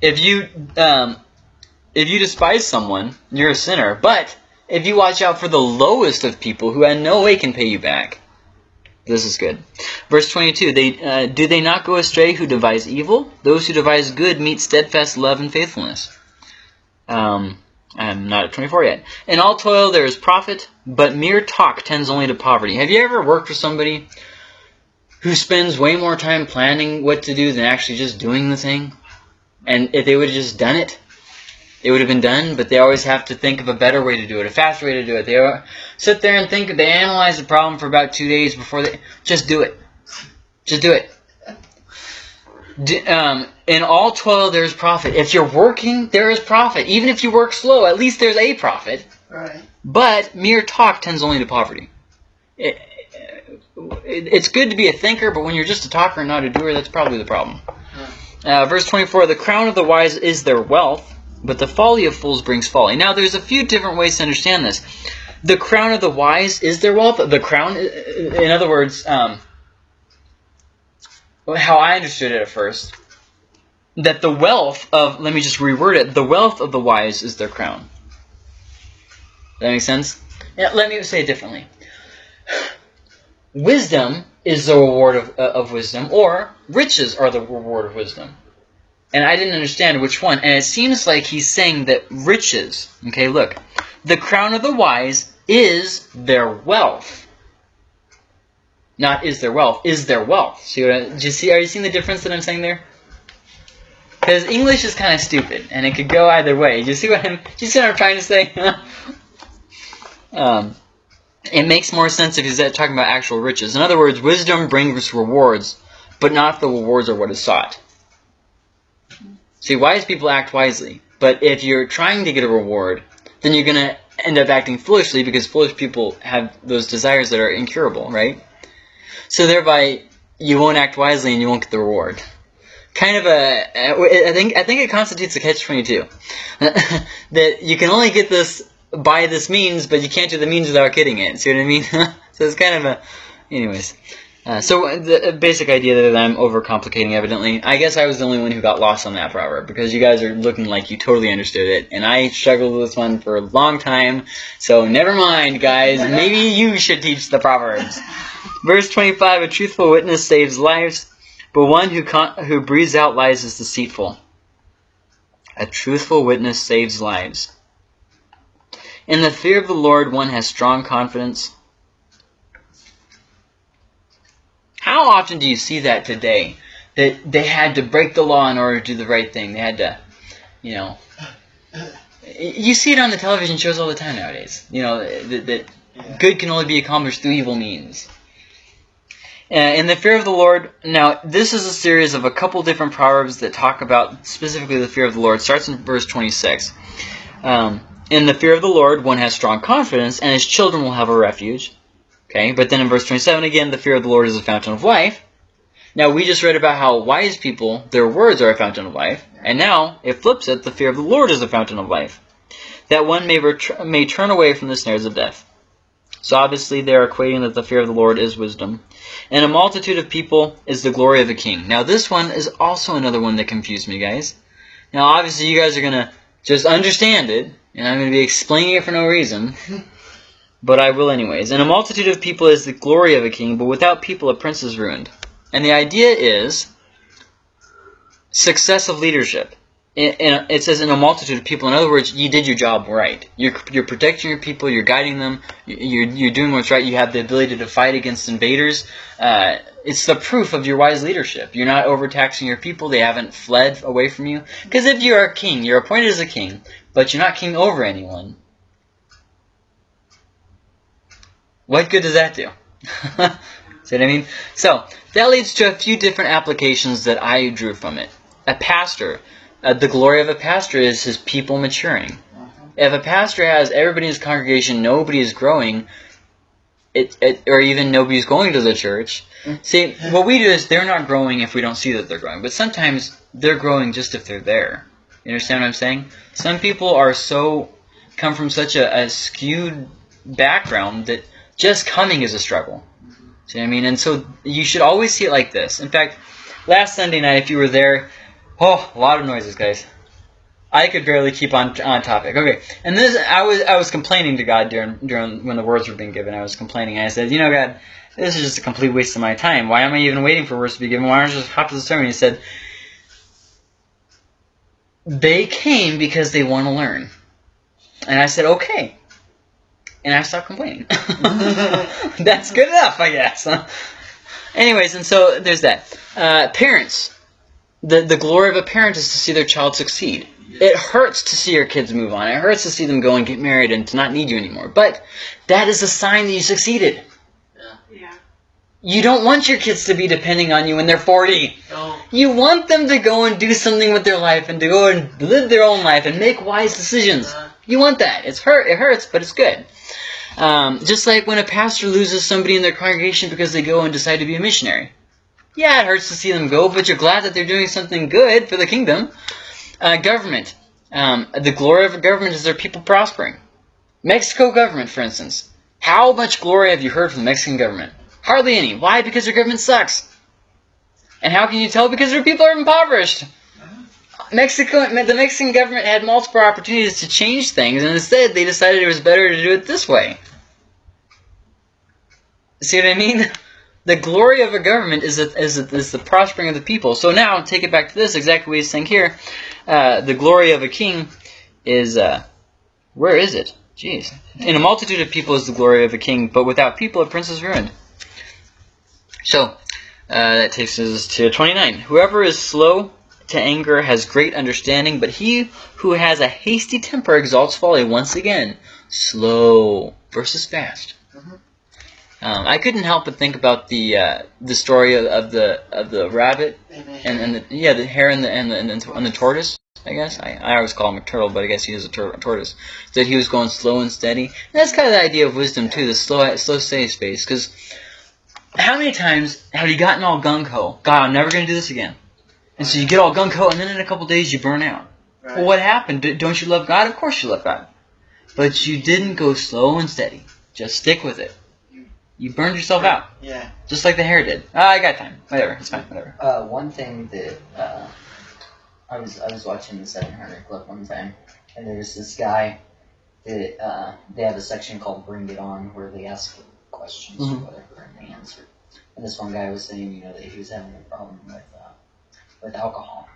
Speaker 1: If you um, if you despise someone, you're a sinner. But if you watch out for the lowest of people who in no way can pay you back, this is good. Verse 22, they, uh, Do they not go astray who devise evil? Those who devise good meet steadfast love and faithfulness. Um, I'm not at 24 yet. In all toil there is profit, but mere talk tends only to poverty. Have you ever worked with somebody who spends way more time planning what to do than actually just doing the thing? And if they would have just done it, it would have been done, but they always have to think of a better way to do it, a faster way to do it. They sit there and think, they analyze the problem for about two days before they, just do it. Just do it. D- um, in all toil there is profit. If you're working, there is profit. Even if you work slow, at least there's a profit.
Speaker 4: Right.
Speaker 1: But mere talk tends only to poverty. It, it, it's good to be a thinker, but when you're just a talker and not a doer, that's probably the problem. Uh, verse 24, the crown of the wise is their wealth, but the folly of fools brings folly. Now, there's a few different ways to understand this. The crown of the wise is their wealth. The crown, in other words, um, how I understood it at first, that the wealth of, let me just reword it, the wealth of the wise is their crown. Does that make sense? Yeah, let me say it differently. Wisdom is the reward of, uh, of wisdom, or riches are the reward of wisdom. And I didn't understand which one. And it seems like he's saying that riches, okay, look, the crown of the wise is their wealth. Not is their wealth, is their wealth. See what I, do you see, are you seeing the difference that I'm saying there? Because English is kind of stupid, and it could go either way. Do you see what I'm, do you see what I'm trying to say? um, it makes more sense if he's talking about actual riches. In other words, wisdom brings rewards, but not if the rewards are what is sought. See, wise people act wisely, but if you're trying to get a reward, then you're going to end up acting foolishly because foolish people have those desires that are incurable, right? So thereby, you won't act wisely and you won't get the reward. Kind of a, I think, I think it constitutes a catch-22. that you can only get this by this means, but you can't do the means without getting it. See what I mean? so it's kind of a, anyways. Uh, so the basic idea that I'm overcomplicating, evidently. I guess I was the only one who got lost on that proverb because you guys are looking like you totally understood it, and I struggled with this one for a long time. So never mind, guys. Maybe you should teach the proverbs. Verse 25: A truthful witness saves lives, but one who con- who breathes out lies is deceitful. A truthful witness saves lives. In the fear of the Lord, one has strong confidence. How often do you see that today? That they had to break the law in order to do the right thing. They had to, you know. You see it on the television shows all the time nowadays. You know, that, that
Speaker 4: Yeah.
Speaker 1: good can only be accomplished through evil means. Uh, in the fear of the Lord, now this is a series of a couple different proverbs that talk about specifically the fear of the Lord. It starts in verse 26. Um, in the fear of the Lord, one has strong confidence, and his children will have a refuge. Okay, but then in verse 27 again, the fear of the Lord is a fountain of life. Now we just read about how wise people, their words are a fountain of life, and now it flips it, the fear of the Lord is a fountain of life, that one may, may turn away from the snares of death. So obviously they are equating that the fear of the Lord is wisdom. And a multitude of people is the glory of a king. Now this one is also another one that confused me, guys. Now obviously you guys are going to just understand it, and I'm going to be explaining it for no reason. But I will anyways. And a multitude of people is the glory of a king, but without people a prince is ruined. And the idea is success of leadership. It says in a multitude of people. In other words, you did your job right. You're, you're protecting your people. You're guiding them. You're, you're doing what's right. You have the ability to fight against invaders. Uh, it's the proof of your wise leadership. You're not overtaxing your people. They haven't fled away from you. Because if you're a king, you're appointed as a king, but you're not king over anyone. What good does that do? See what I mean? So, that leads to a few different applications that I drew from it. A pastor, uh, the glory of a pastor is his people maturing. Uh-huh. If a pastor has everybody in his congregation, nobody is growing, it, it or even nobody's going to the church. Mm-hmm. See, what we do is they're not growing if we don't see that they're growing, but sometimes they're growing just if they're there. You understand what I'm saying? Some people are so come from such a, a skewed background that just coming is a struggle. Mm-hmm. See what I mean? And so you should always see it like this. In fact, last Sunday night, if you were there, oh, a lot of noises, guys. I could barely keep on on topic. Okay, and this I was I was complaining to God during during when the words were being given. I was complaining. I said, you know, God, this is just a complete waste of my time. Why am I even waiting for words to be given? Why don't I just hop to the sermon? He said, they came because they want to learn, and I said, okay. And I stopped complaining. That's good enough, I guess. Anyways, and so there's that. Uh, parents, the the glory of a parent is to see their child succeed. It hurts to see your kids move on. It hurts to see them go and get married and to not need you anymore. But that is a sign that you succeeded.
Speaker 3: Yeah.
Speaker 1: You don't want your kids to be depending on you when they're 40.
Speaker 4: No.
Speaker 1: You want them to go and do something with their life and to go and live their own life and make wise decisions.
Speaker 4: Uh,
Speaker 1: You want that. It's hurt. It hurts, but it's good. Um, just like when a pastor loses somebody in their congregation because they go and decide to be a missionary. Yeah, it hurts to see them go, but you're glad that they're doing something good for the kingdom. Uh, government. Um, the glory of a government is their people prospering. Mexico government, for instance. How much glory have you heard from the Mexican government? Hardly any. Why? Because their government sucks. And how can you tell? Because their people are impoverished. Mexico, the Mexican government had multiple opportunities to change things, and instead they decided it was better to do it this way. See what I mean? The glory of a government is, a, is, a, is the prospering of the people. So now, take it back to this, exactly what he's saying here. Uh, the glory of a king is, uh, where is it? Jeez. In a multitude of people is the glory of a king, but without people a prince is ruined. So, uh, that takes us to 29. Whoever is slow to anger has great understanding, but he who has a hasty temper exalts folly. Once again, slow versus fast. Um, I couldn't help but think about the uh, the story of, of the of the rabbit and, and the yeah the hare and the and the, and the, and the tortoise. I guess I, I always call him a turtle, but I guess he is a tur- tortoise. That he was going slow and steady. And that's kind of the idea of wisdom too, the slow slow steady space. Because how many times have you gotten all gung ho? God, I'm never going to do this again. And so you get all gung ho, and then in a couple days you burn out.
Speaker 4: Right.
Speaker 1: Well, what happened? D- don't you love God? Of course you love God. But you didn't go slow and steady. Just stick with it. You burned yourself out,
Speaker 4: Yeah.
Speaker 1: just like the hare did. Ah, I got time. Whatever, it's fine. Whatever.
Speaker 2: Uh, one thing that uh, I was I was watching the 700 Club one time, and there was this guy that uh, they have a section called "Bring It On" where they ask questions
Speaker 1: Mhm.
Speaker 2: or whatever, and they answer. And this one guy was saying, you know, that he was having a problem with uh, with alcohol,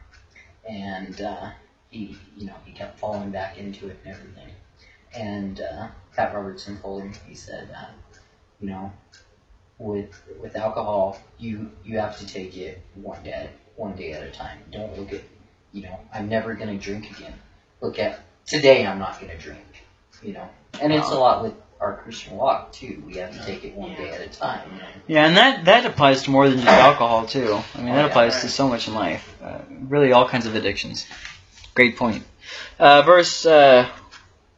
Speaker 2: and uh, he, you know, he kept falling back into it and everything. And uh, Pat Robertson told him, he said, uh, you know, with with alcohol, you you have to take it one day one day at a time. Don't look at, you know, I'm never gonna drink again. Look at today, I'm not gonna drink. You know, and it's a lot with our Christian walk too. We have to take it one day at a time. You know?
Speaker 1: Yeah, and that that applies to more than just alcohol too. I mean,
Speaker 2: Oh,
Speaker 1: that
Speaker 2: yeah,
Speaker 1: applies to so much in life. Uh, really, all kinds of addictions. Great point. Uh, verse uh,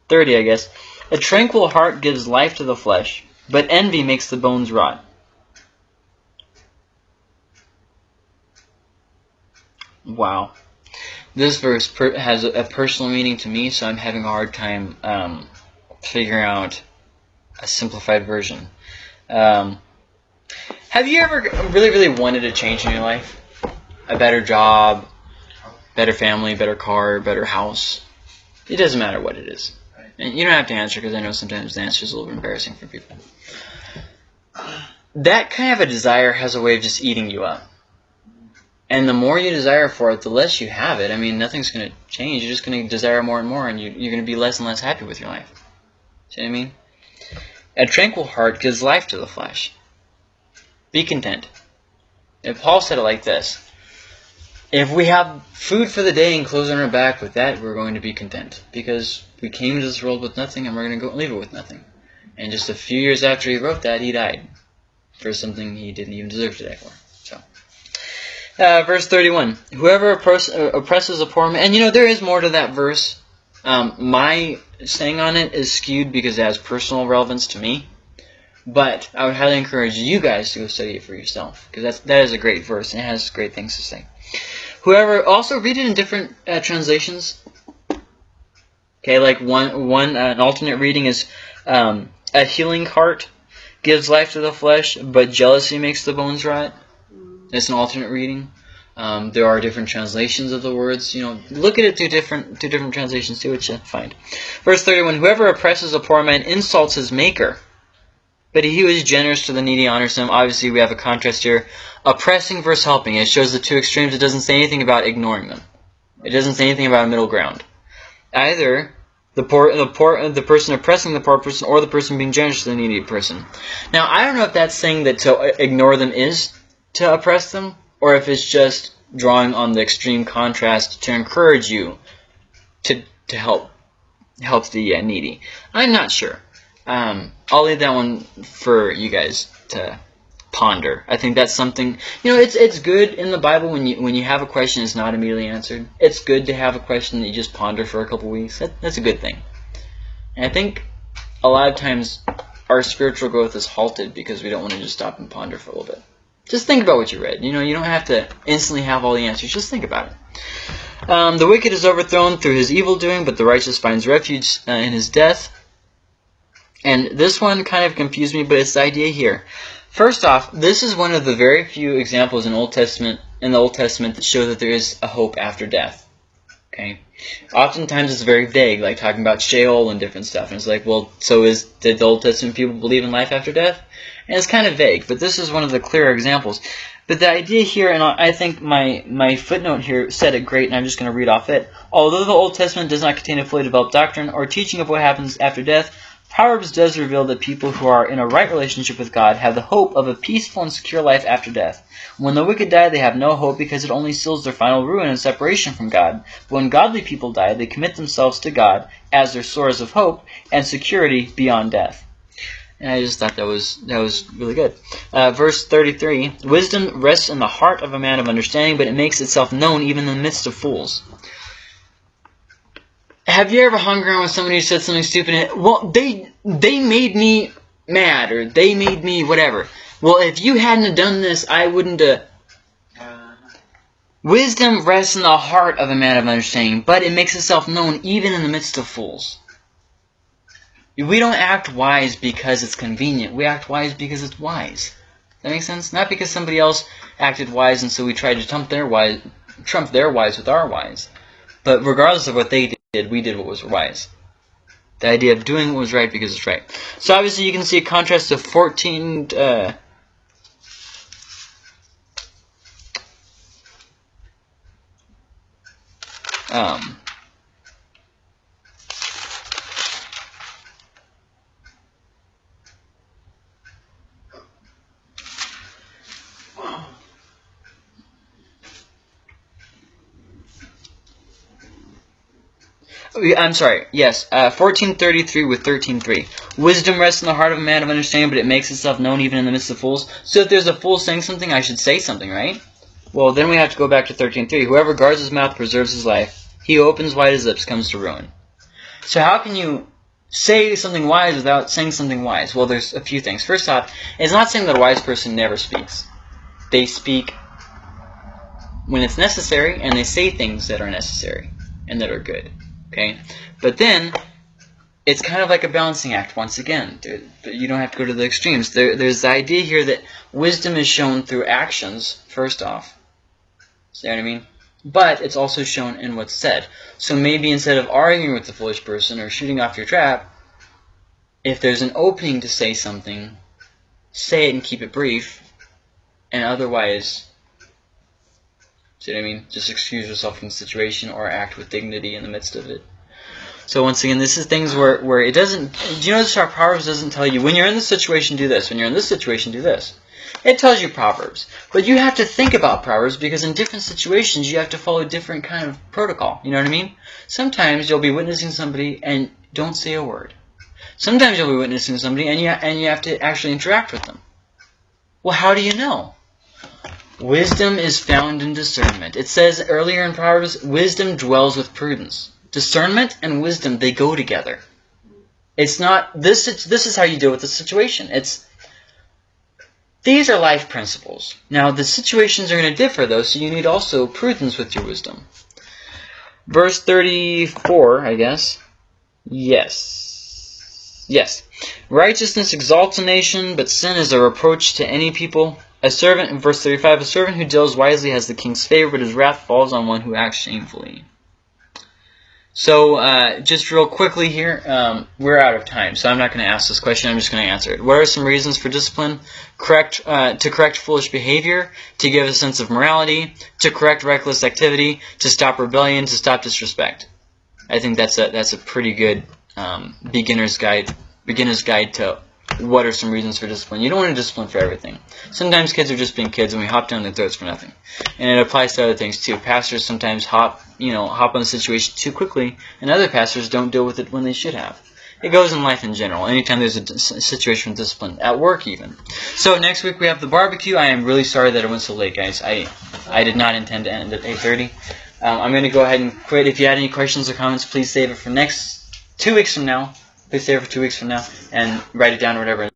Speaker 1: thirty, I guess. A tranquil heart gives life to the flesh, but envy makes the bones rot. Wow. This verse has a, a personal meaning to me, so I'm having a hard time um, figuring out a simplified version. Um, have you ever really, really wanted a change in your life? A better job, better family, better car, better house? It doesn't matter what it is. And you don't have to answer because I know sometimes the answer is a little bit embarrassing for people. That kind of a desire has a way of just eating you up. And the more you desire for it, the less you have it. I mean, nothing's going to change. You're just going to desire more and more, and you, you're going to be less and less happy with your life. See what I mean? A tranquil heart gives life to the flesh. Be content. And Paul said it like this If we have food for the day and clothes on our back, with that we're going to be content. Because we came into this world with nothing and we're going to go leave it with nothing. And just a few years after he wrote that, he died for something he didn't even deserve to die for. So, uh, verse 31. Whoever uh, oppresses a poor man, and you know, there is more to that verse. Um, my saying on it is skewed because it has personal relevance to me. But I would highly encourage you guys to go study it for yourself because that's that is a great verse and it has great things to say. Whoever also read it in different uh, translations. Okay, like one one uh, an alternate reading is um, a healing heart gives life to the flesh, but jealousy makes the bones rot. That's an alternate reading. Um, there are different translations of the words. You know, look at it through different through different translations. See what you find. Verse thirty-one: Whoever oppresses a poor man insults his maker. But he who is generous to the needy honors him. Obviously, we have a contrast here. Oppressing versus helping. It shows the two extremes. It doesn't say anything about ignoring them. It doesn't say anything about a middle ground. Either the poor, the poor, the person oppressing the poor person, or the person being generous to the needy person. Now, I don't know if that's saying that to ignore them is to oppress them, or if it's just drawing on the extreme contrast to encourage you to to help help the uh, needy. I'm not sure. Um, I'll leave that one for you guys to ponder. I think that's something you know. It's it's good in the Bible when you when you have a question that's not immediately answered. It's good to have a question that you just ponder for a couple weeks. That, that's a good thing. And I think a lot of times our spiritual growth is halted because we don't want to just stop and ponder for a little bit. Just think about what you read. You know, you don't have to instantly have all the answers. Just think about it. Um, the wicked is overthrown through his evil doing, but the righteous finds refuge uh, in his death. And this one kind of confused me, but it's the idea here. First off, this is one of the very few examples in Old Testament in the Old Testament that show that there is a hope after death. Okay. Oftentimes it's very vague, like talking about Sheol and different stuff. And it's like, well, so is did the Old Testament people believe in life after death? And it's kind of vague, but this is one of the clearer examples. But the idea here, and I think my, my footnote here said it great, and I'm just going to read off it. Although the Old Testament does not contain a fully developed doctrine or teaching of what happens after death, Proverbs does reveal that people who are in a right relationship with God have the hope of a peaceful and secure life after death. When the wicked die, they have no hope because it only seals their final ruin and separation from God. But when godly people die, they commit themselves to God as their source of hope and security beyond death. And I just thought that was that was really good. Uh, verse 33: Wisdom rests in the heart of a man of understanding, but it makes itself known even in the midst of fools. Have you ever hung around with somebody who said something stupid? Well, they they made me mad, or they made me whatever. Well, if you hadn't done this, I wouldn't have. Wisdom rests in the heart of a man of understanding, but it makes itself known even in the midst of fools. We don't act wise because it's convenient. We act wise because it's wise. That makes sense? Not because somebody else acted wise and so we tried to trump their wise, trump their wise with our wise. But regardless of what they did, we did what was wise. The idea of doing what was right because it's right. So obviously you can see a contrast of 14... Uh, um, I'm sorry. Yes, uh, 1433 with 13.3. Wisdom rests in the heart of a man of understanding, but it makes itself known even in the midst of fools. So if there's a fool saying something, I should say something, right? Well, then we have to go back to 13.3. Whoever guards his mouth preserves his life. He opens wide his lips comes to ruin. So how can you say something wise without saying something wise? Well, there's a few things. First off, it's not saying that a wise person never speaks. They speak when it's necessary, and they say things that are necessary and that are good. Okay, but then it's kind of like a balancing act once again. You don't have to go to the extremes. There, there's the idea here that wisdom is shown through actions, first off. See what I mean? But it's also shown in what's said. So maybe instead of arguing with the foolish person or shooting off your trap, if there's an opening to say something, say it and keep it brief, and otherwise See what I mean? Just excuse yourself from the situation or act with dignity in the midst of it. So once again, this is things where, where it doesn't. Do you notice how Proverbs doesn't tell you when you're in this situation do this, when you're in this situation do this. It tells you Proverbs, but you have to think about Proverbs because in different situations you have to follow different kind of protocol. You know what I mean? Sometimes you'll be witnessing somebody and don't say a word. Sometimes you'll be witnessing somebody and you and you have to actually interact with them. Well, how do you know? Wisdom is found in discernment. It says earlier in Proverbs, wisdom dwells with prudence. Discernment and wisdom they go together. It's not this. It's, this is how you deal with the situation. It's these are life principles. Now the situations are going to differ though, so you need also prudence with your wisdom. Verse thirty-four, I guess. Yes. Yes. Righteousness exalts a nation, but sin is a reproach to any people. A servant, in verse 35, a servant who deals wisely has the king's favor, but his wrath falls on one who acts shamefully. So, uh, just real quickly here, um, we're out of time, so I'm not going to ask this question, I'm just going to answer it. What are some reasons for discipline? Correct, uh, to correct foolish behavior, to give a sense of morality, to correct reckless activity, to stop rebellion, to stop disrespect. I think that's a, that's a pretty good um, beginner's guide, beginner's guide to what are some reasons for discipline. You don't want to discipline for everything. Sometimes kids are just being kids and we hop down their throats for nothing. And it applies to other things too. Pastors sometimes hop, you know, hop on the situation too quickly, and other pastors don't deal with it when they should have. It goes in life in general. Anytime there's a situation of discipline, at work even. So next week we have the barbecue. I am really sorry that it went so late, guys. I I did not intend to end at 8:30. Um, I'm going to go ahead and quit. If you had any questions or comments, please save it for next two weeks from now. Please it for two weeks from now and write it down or whatever.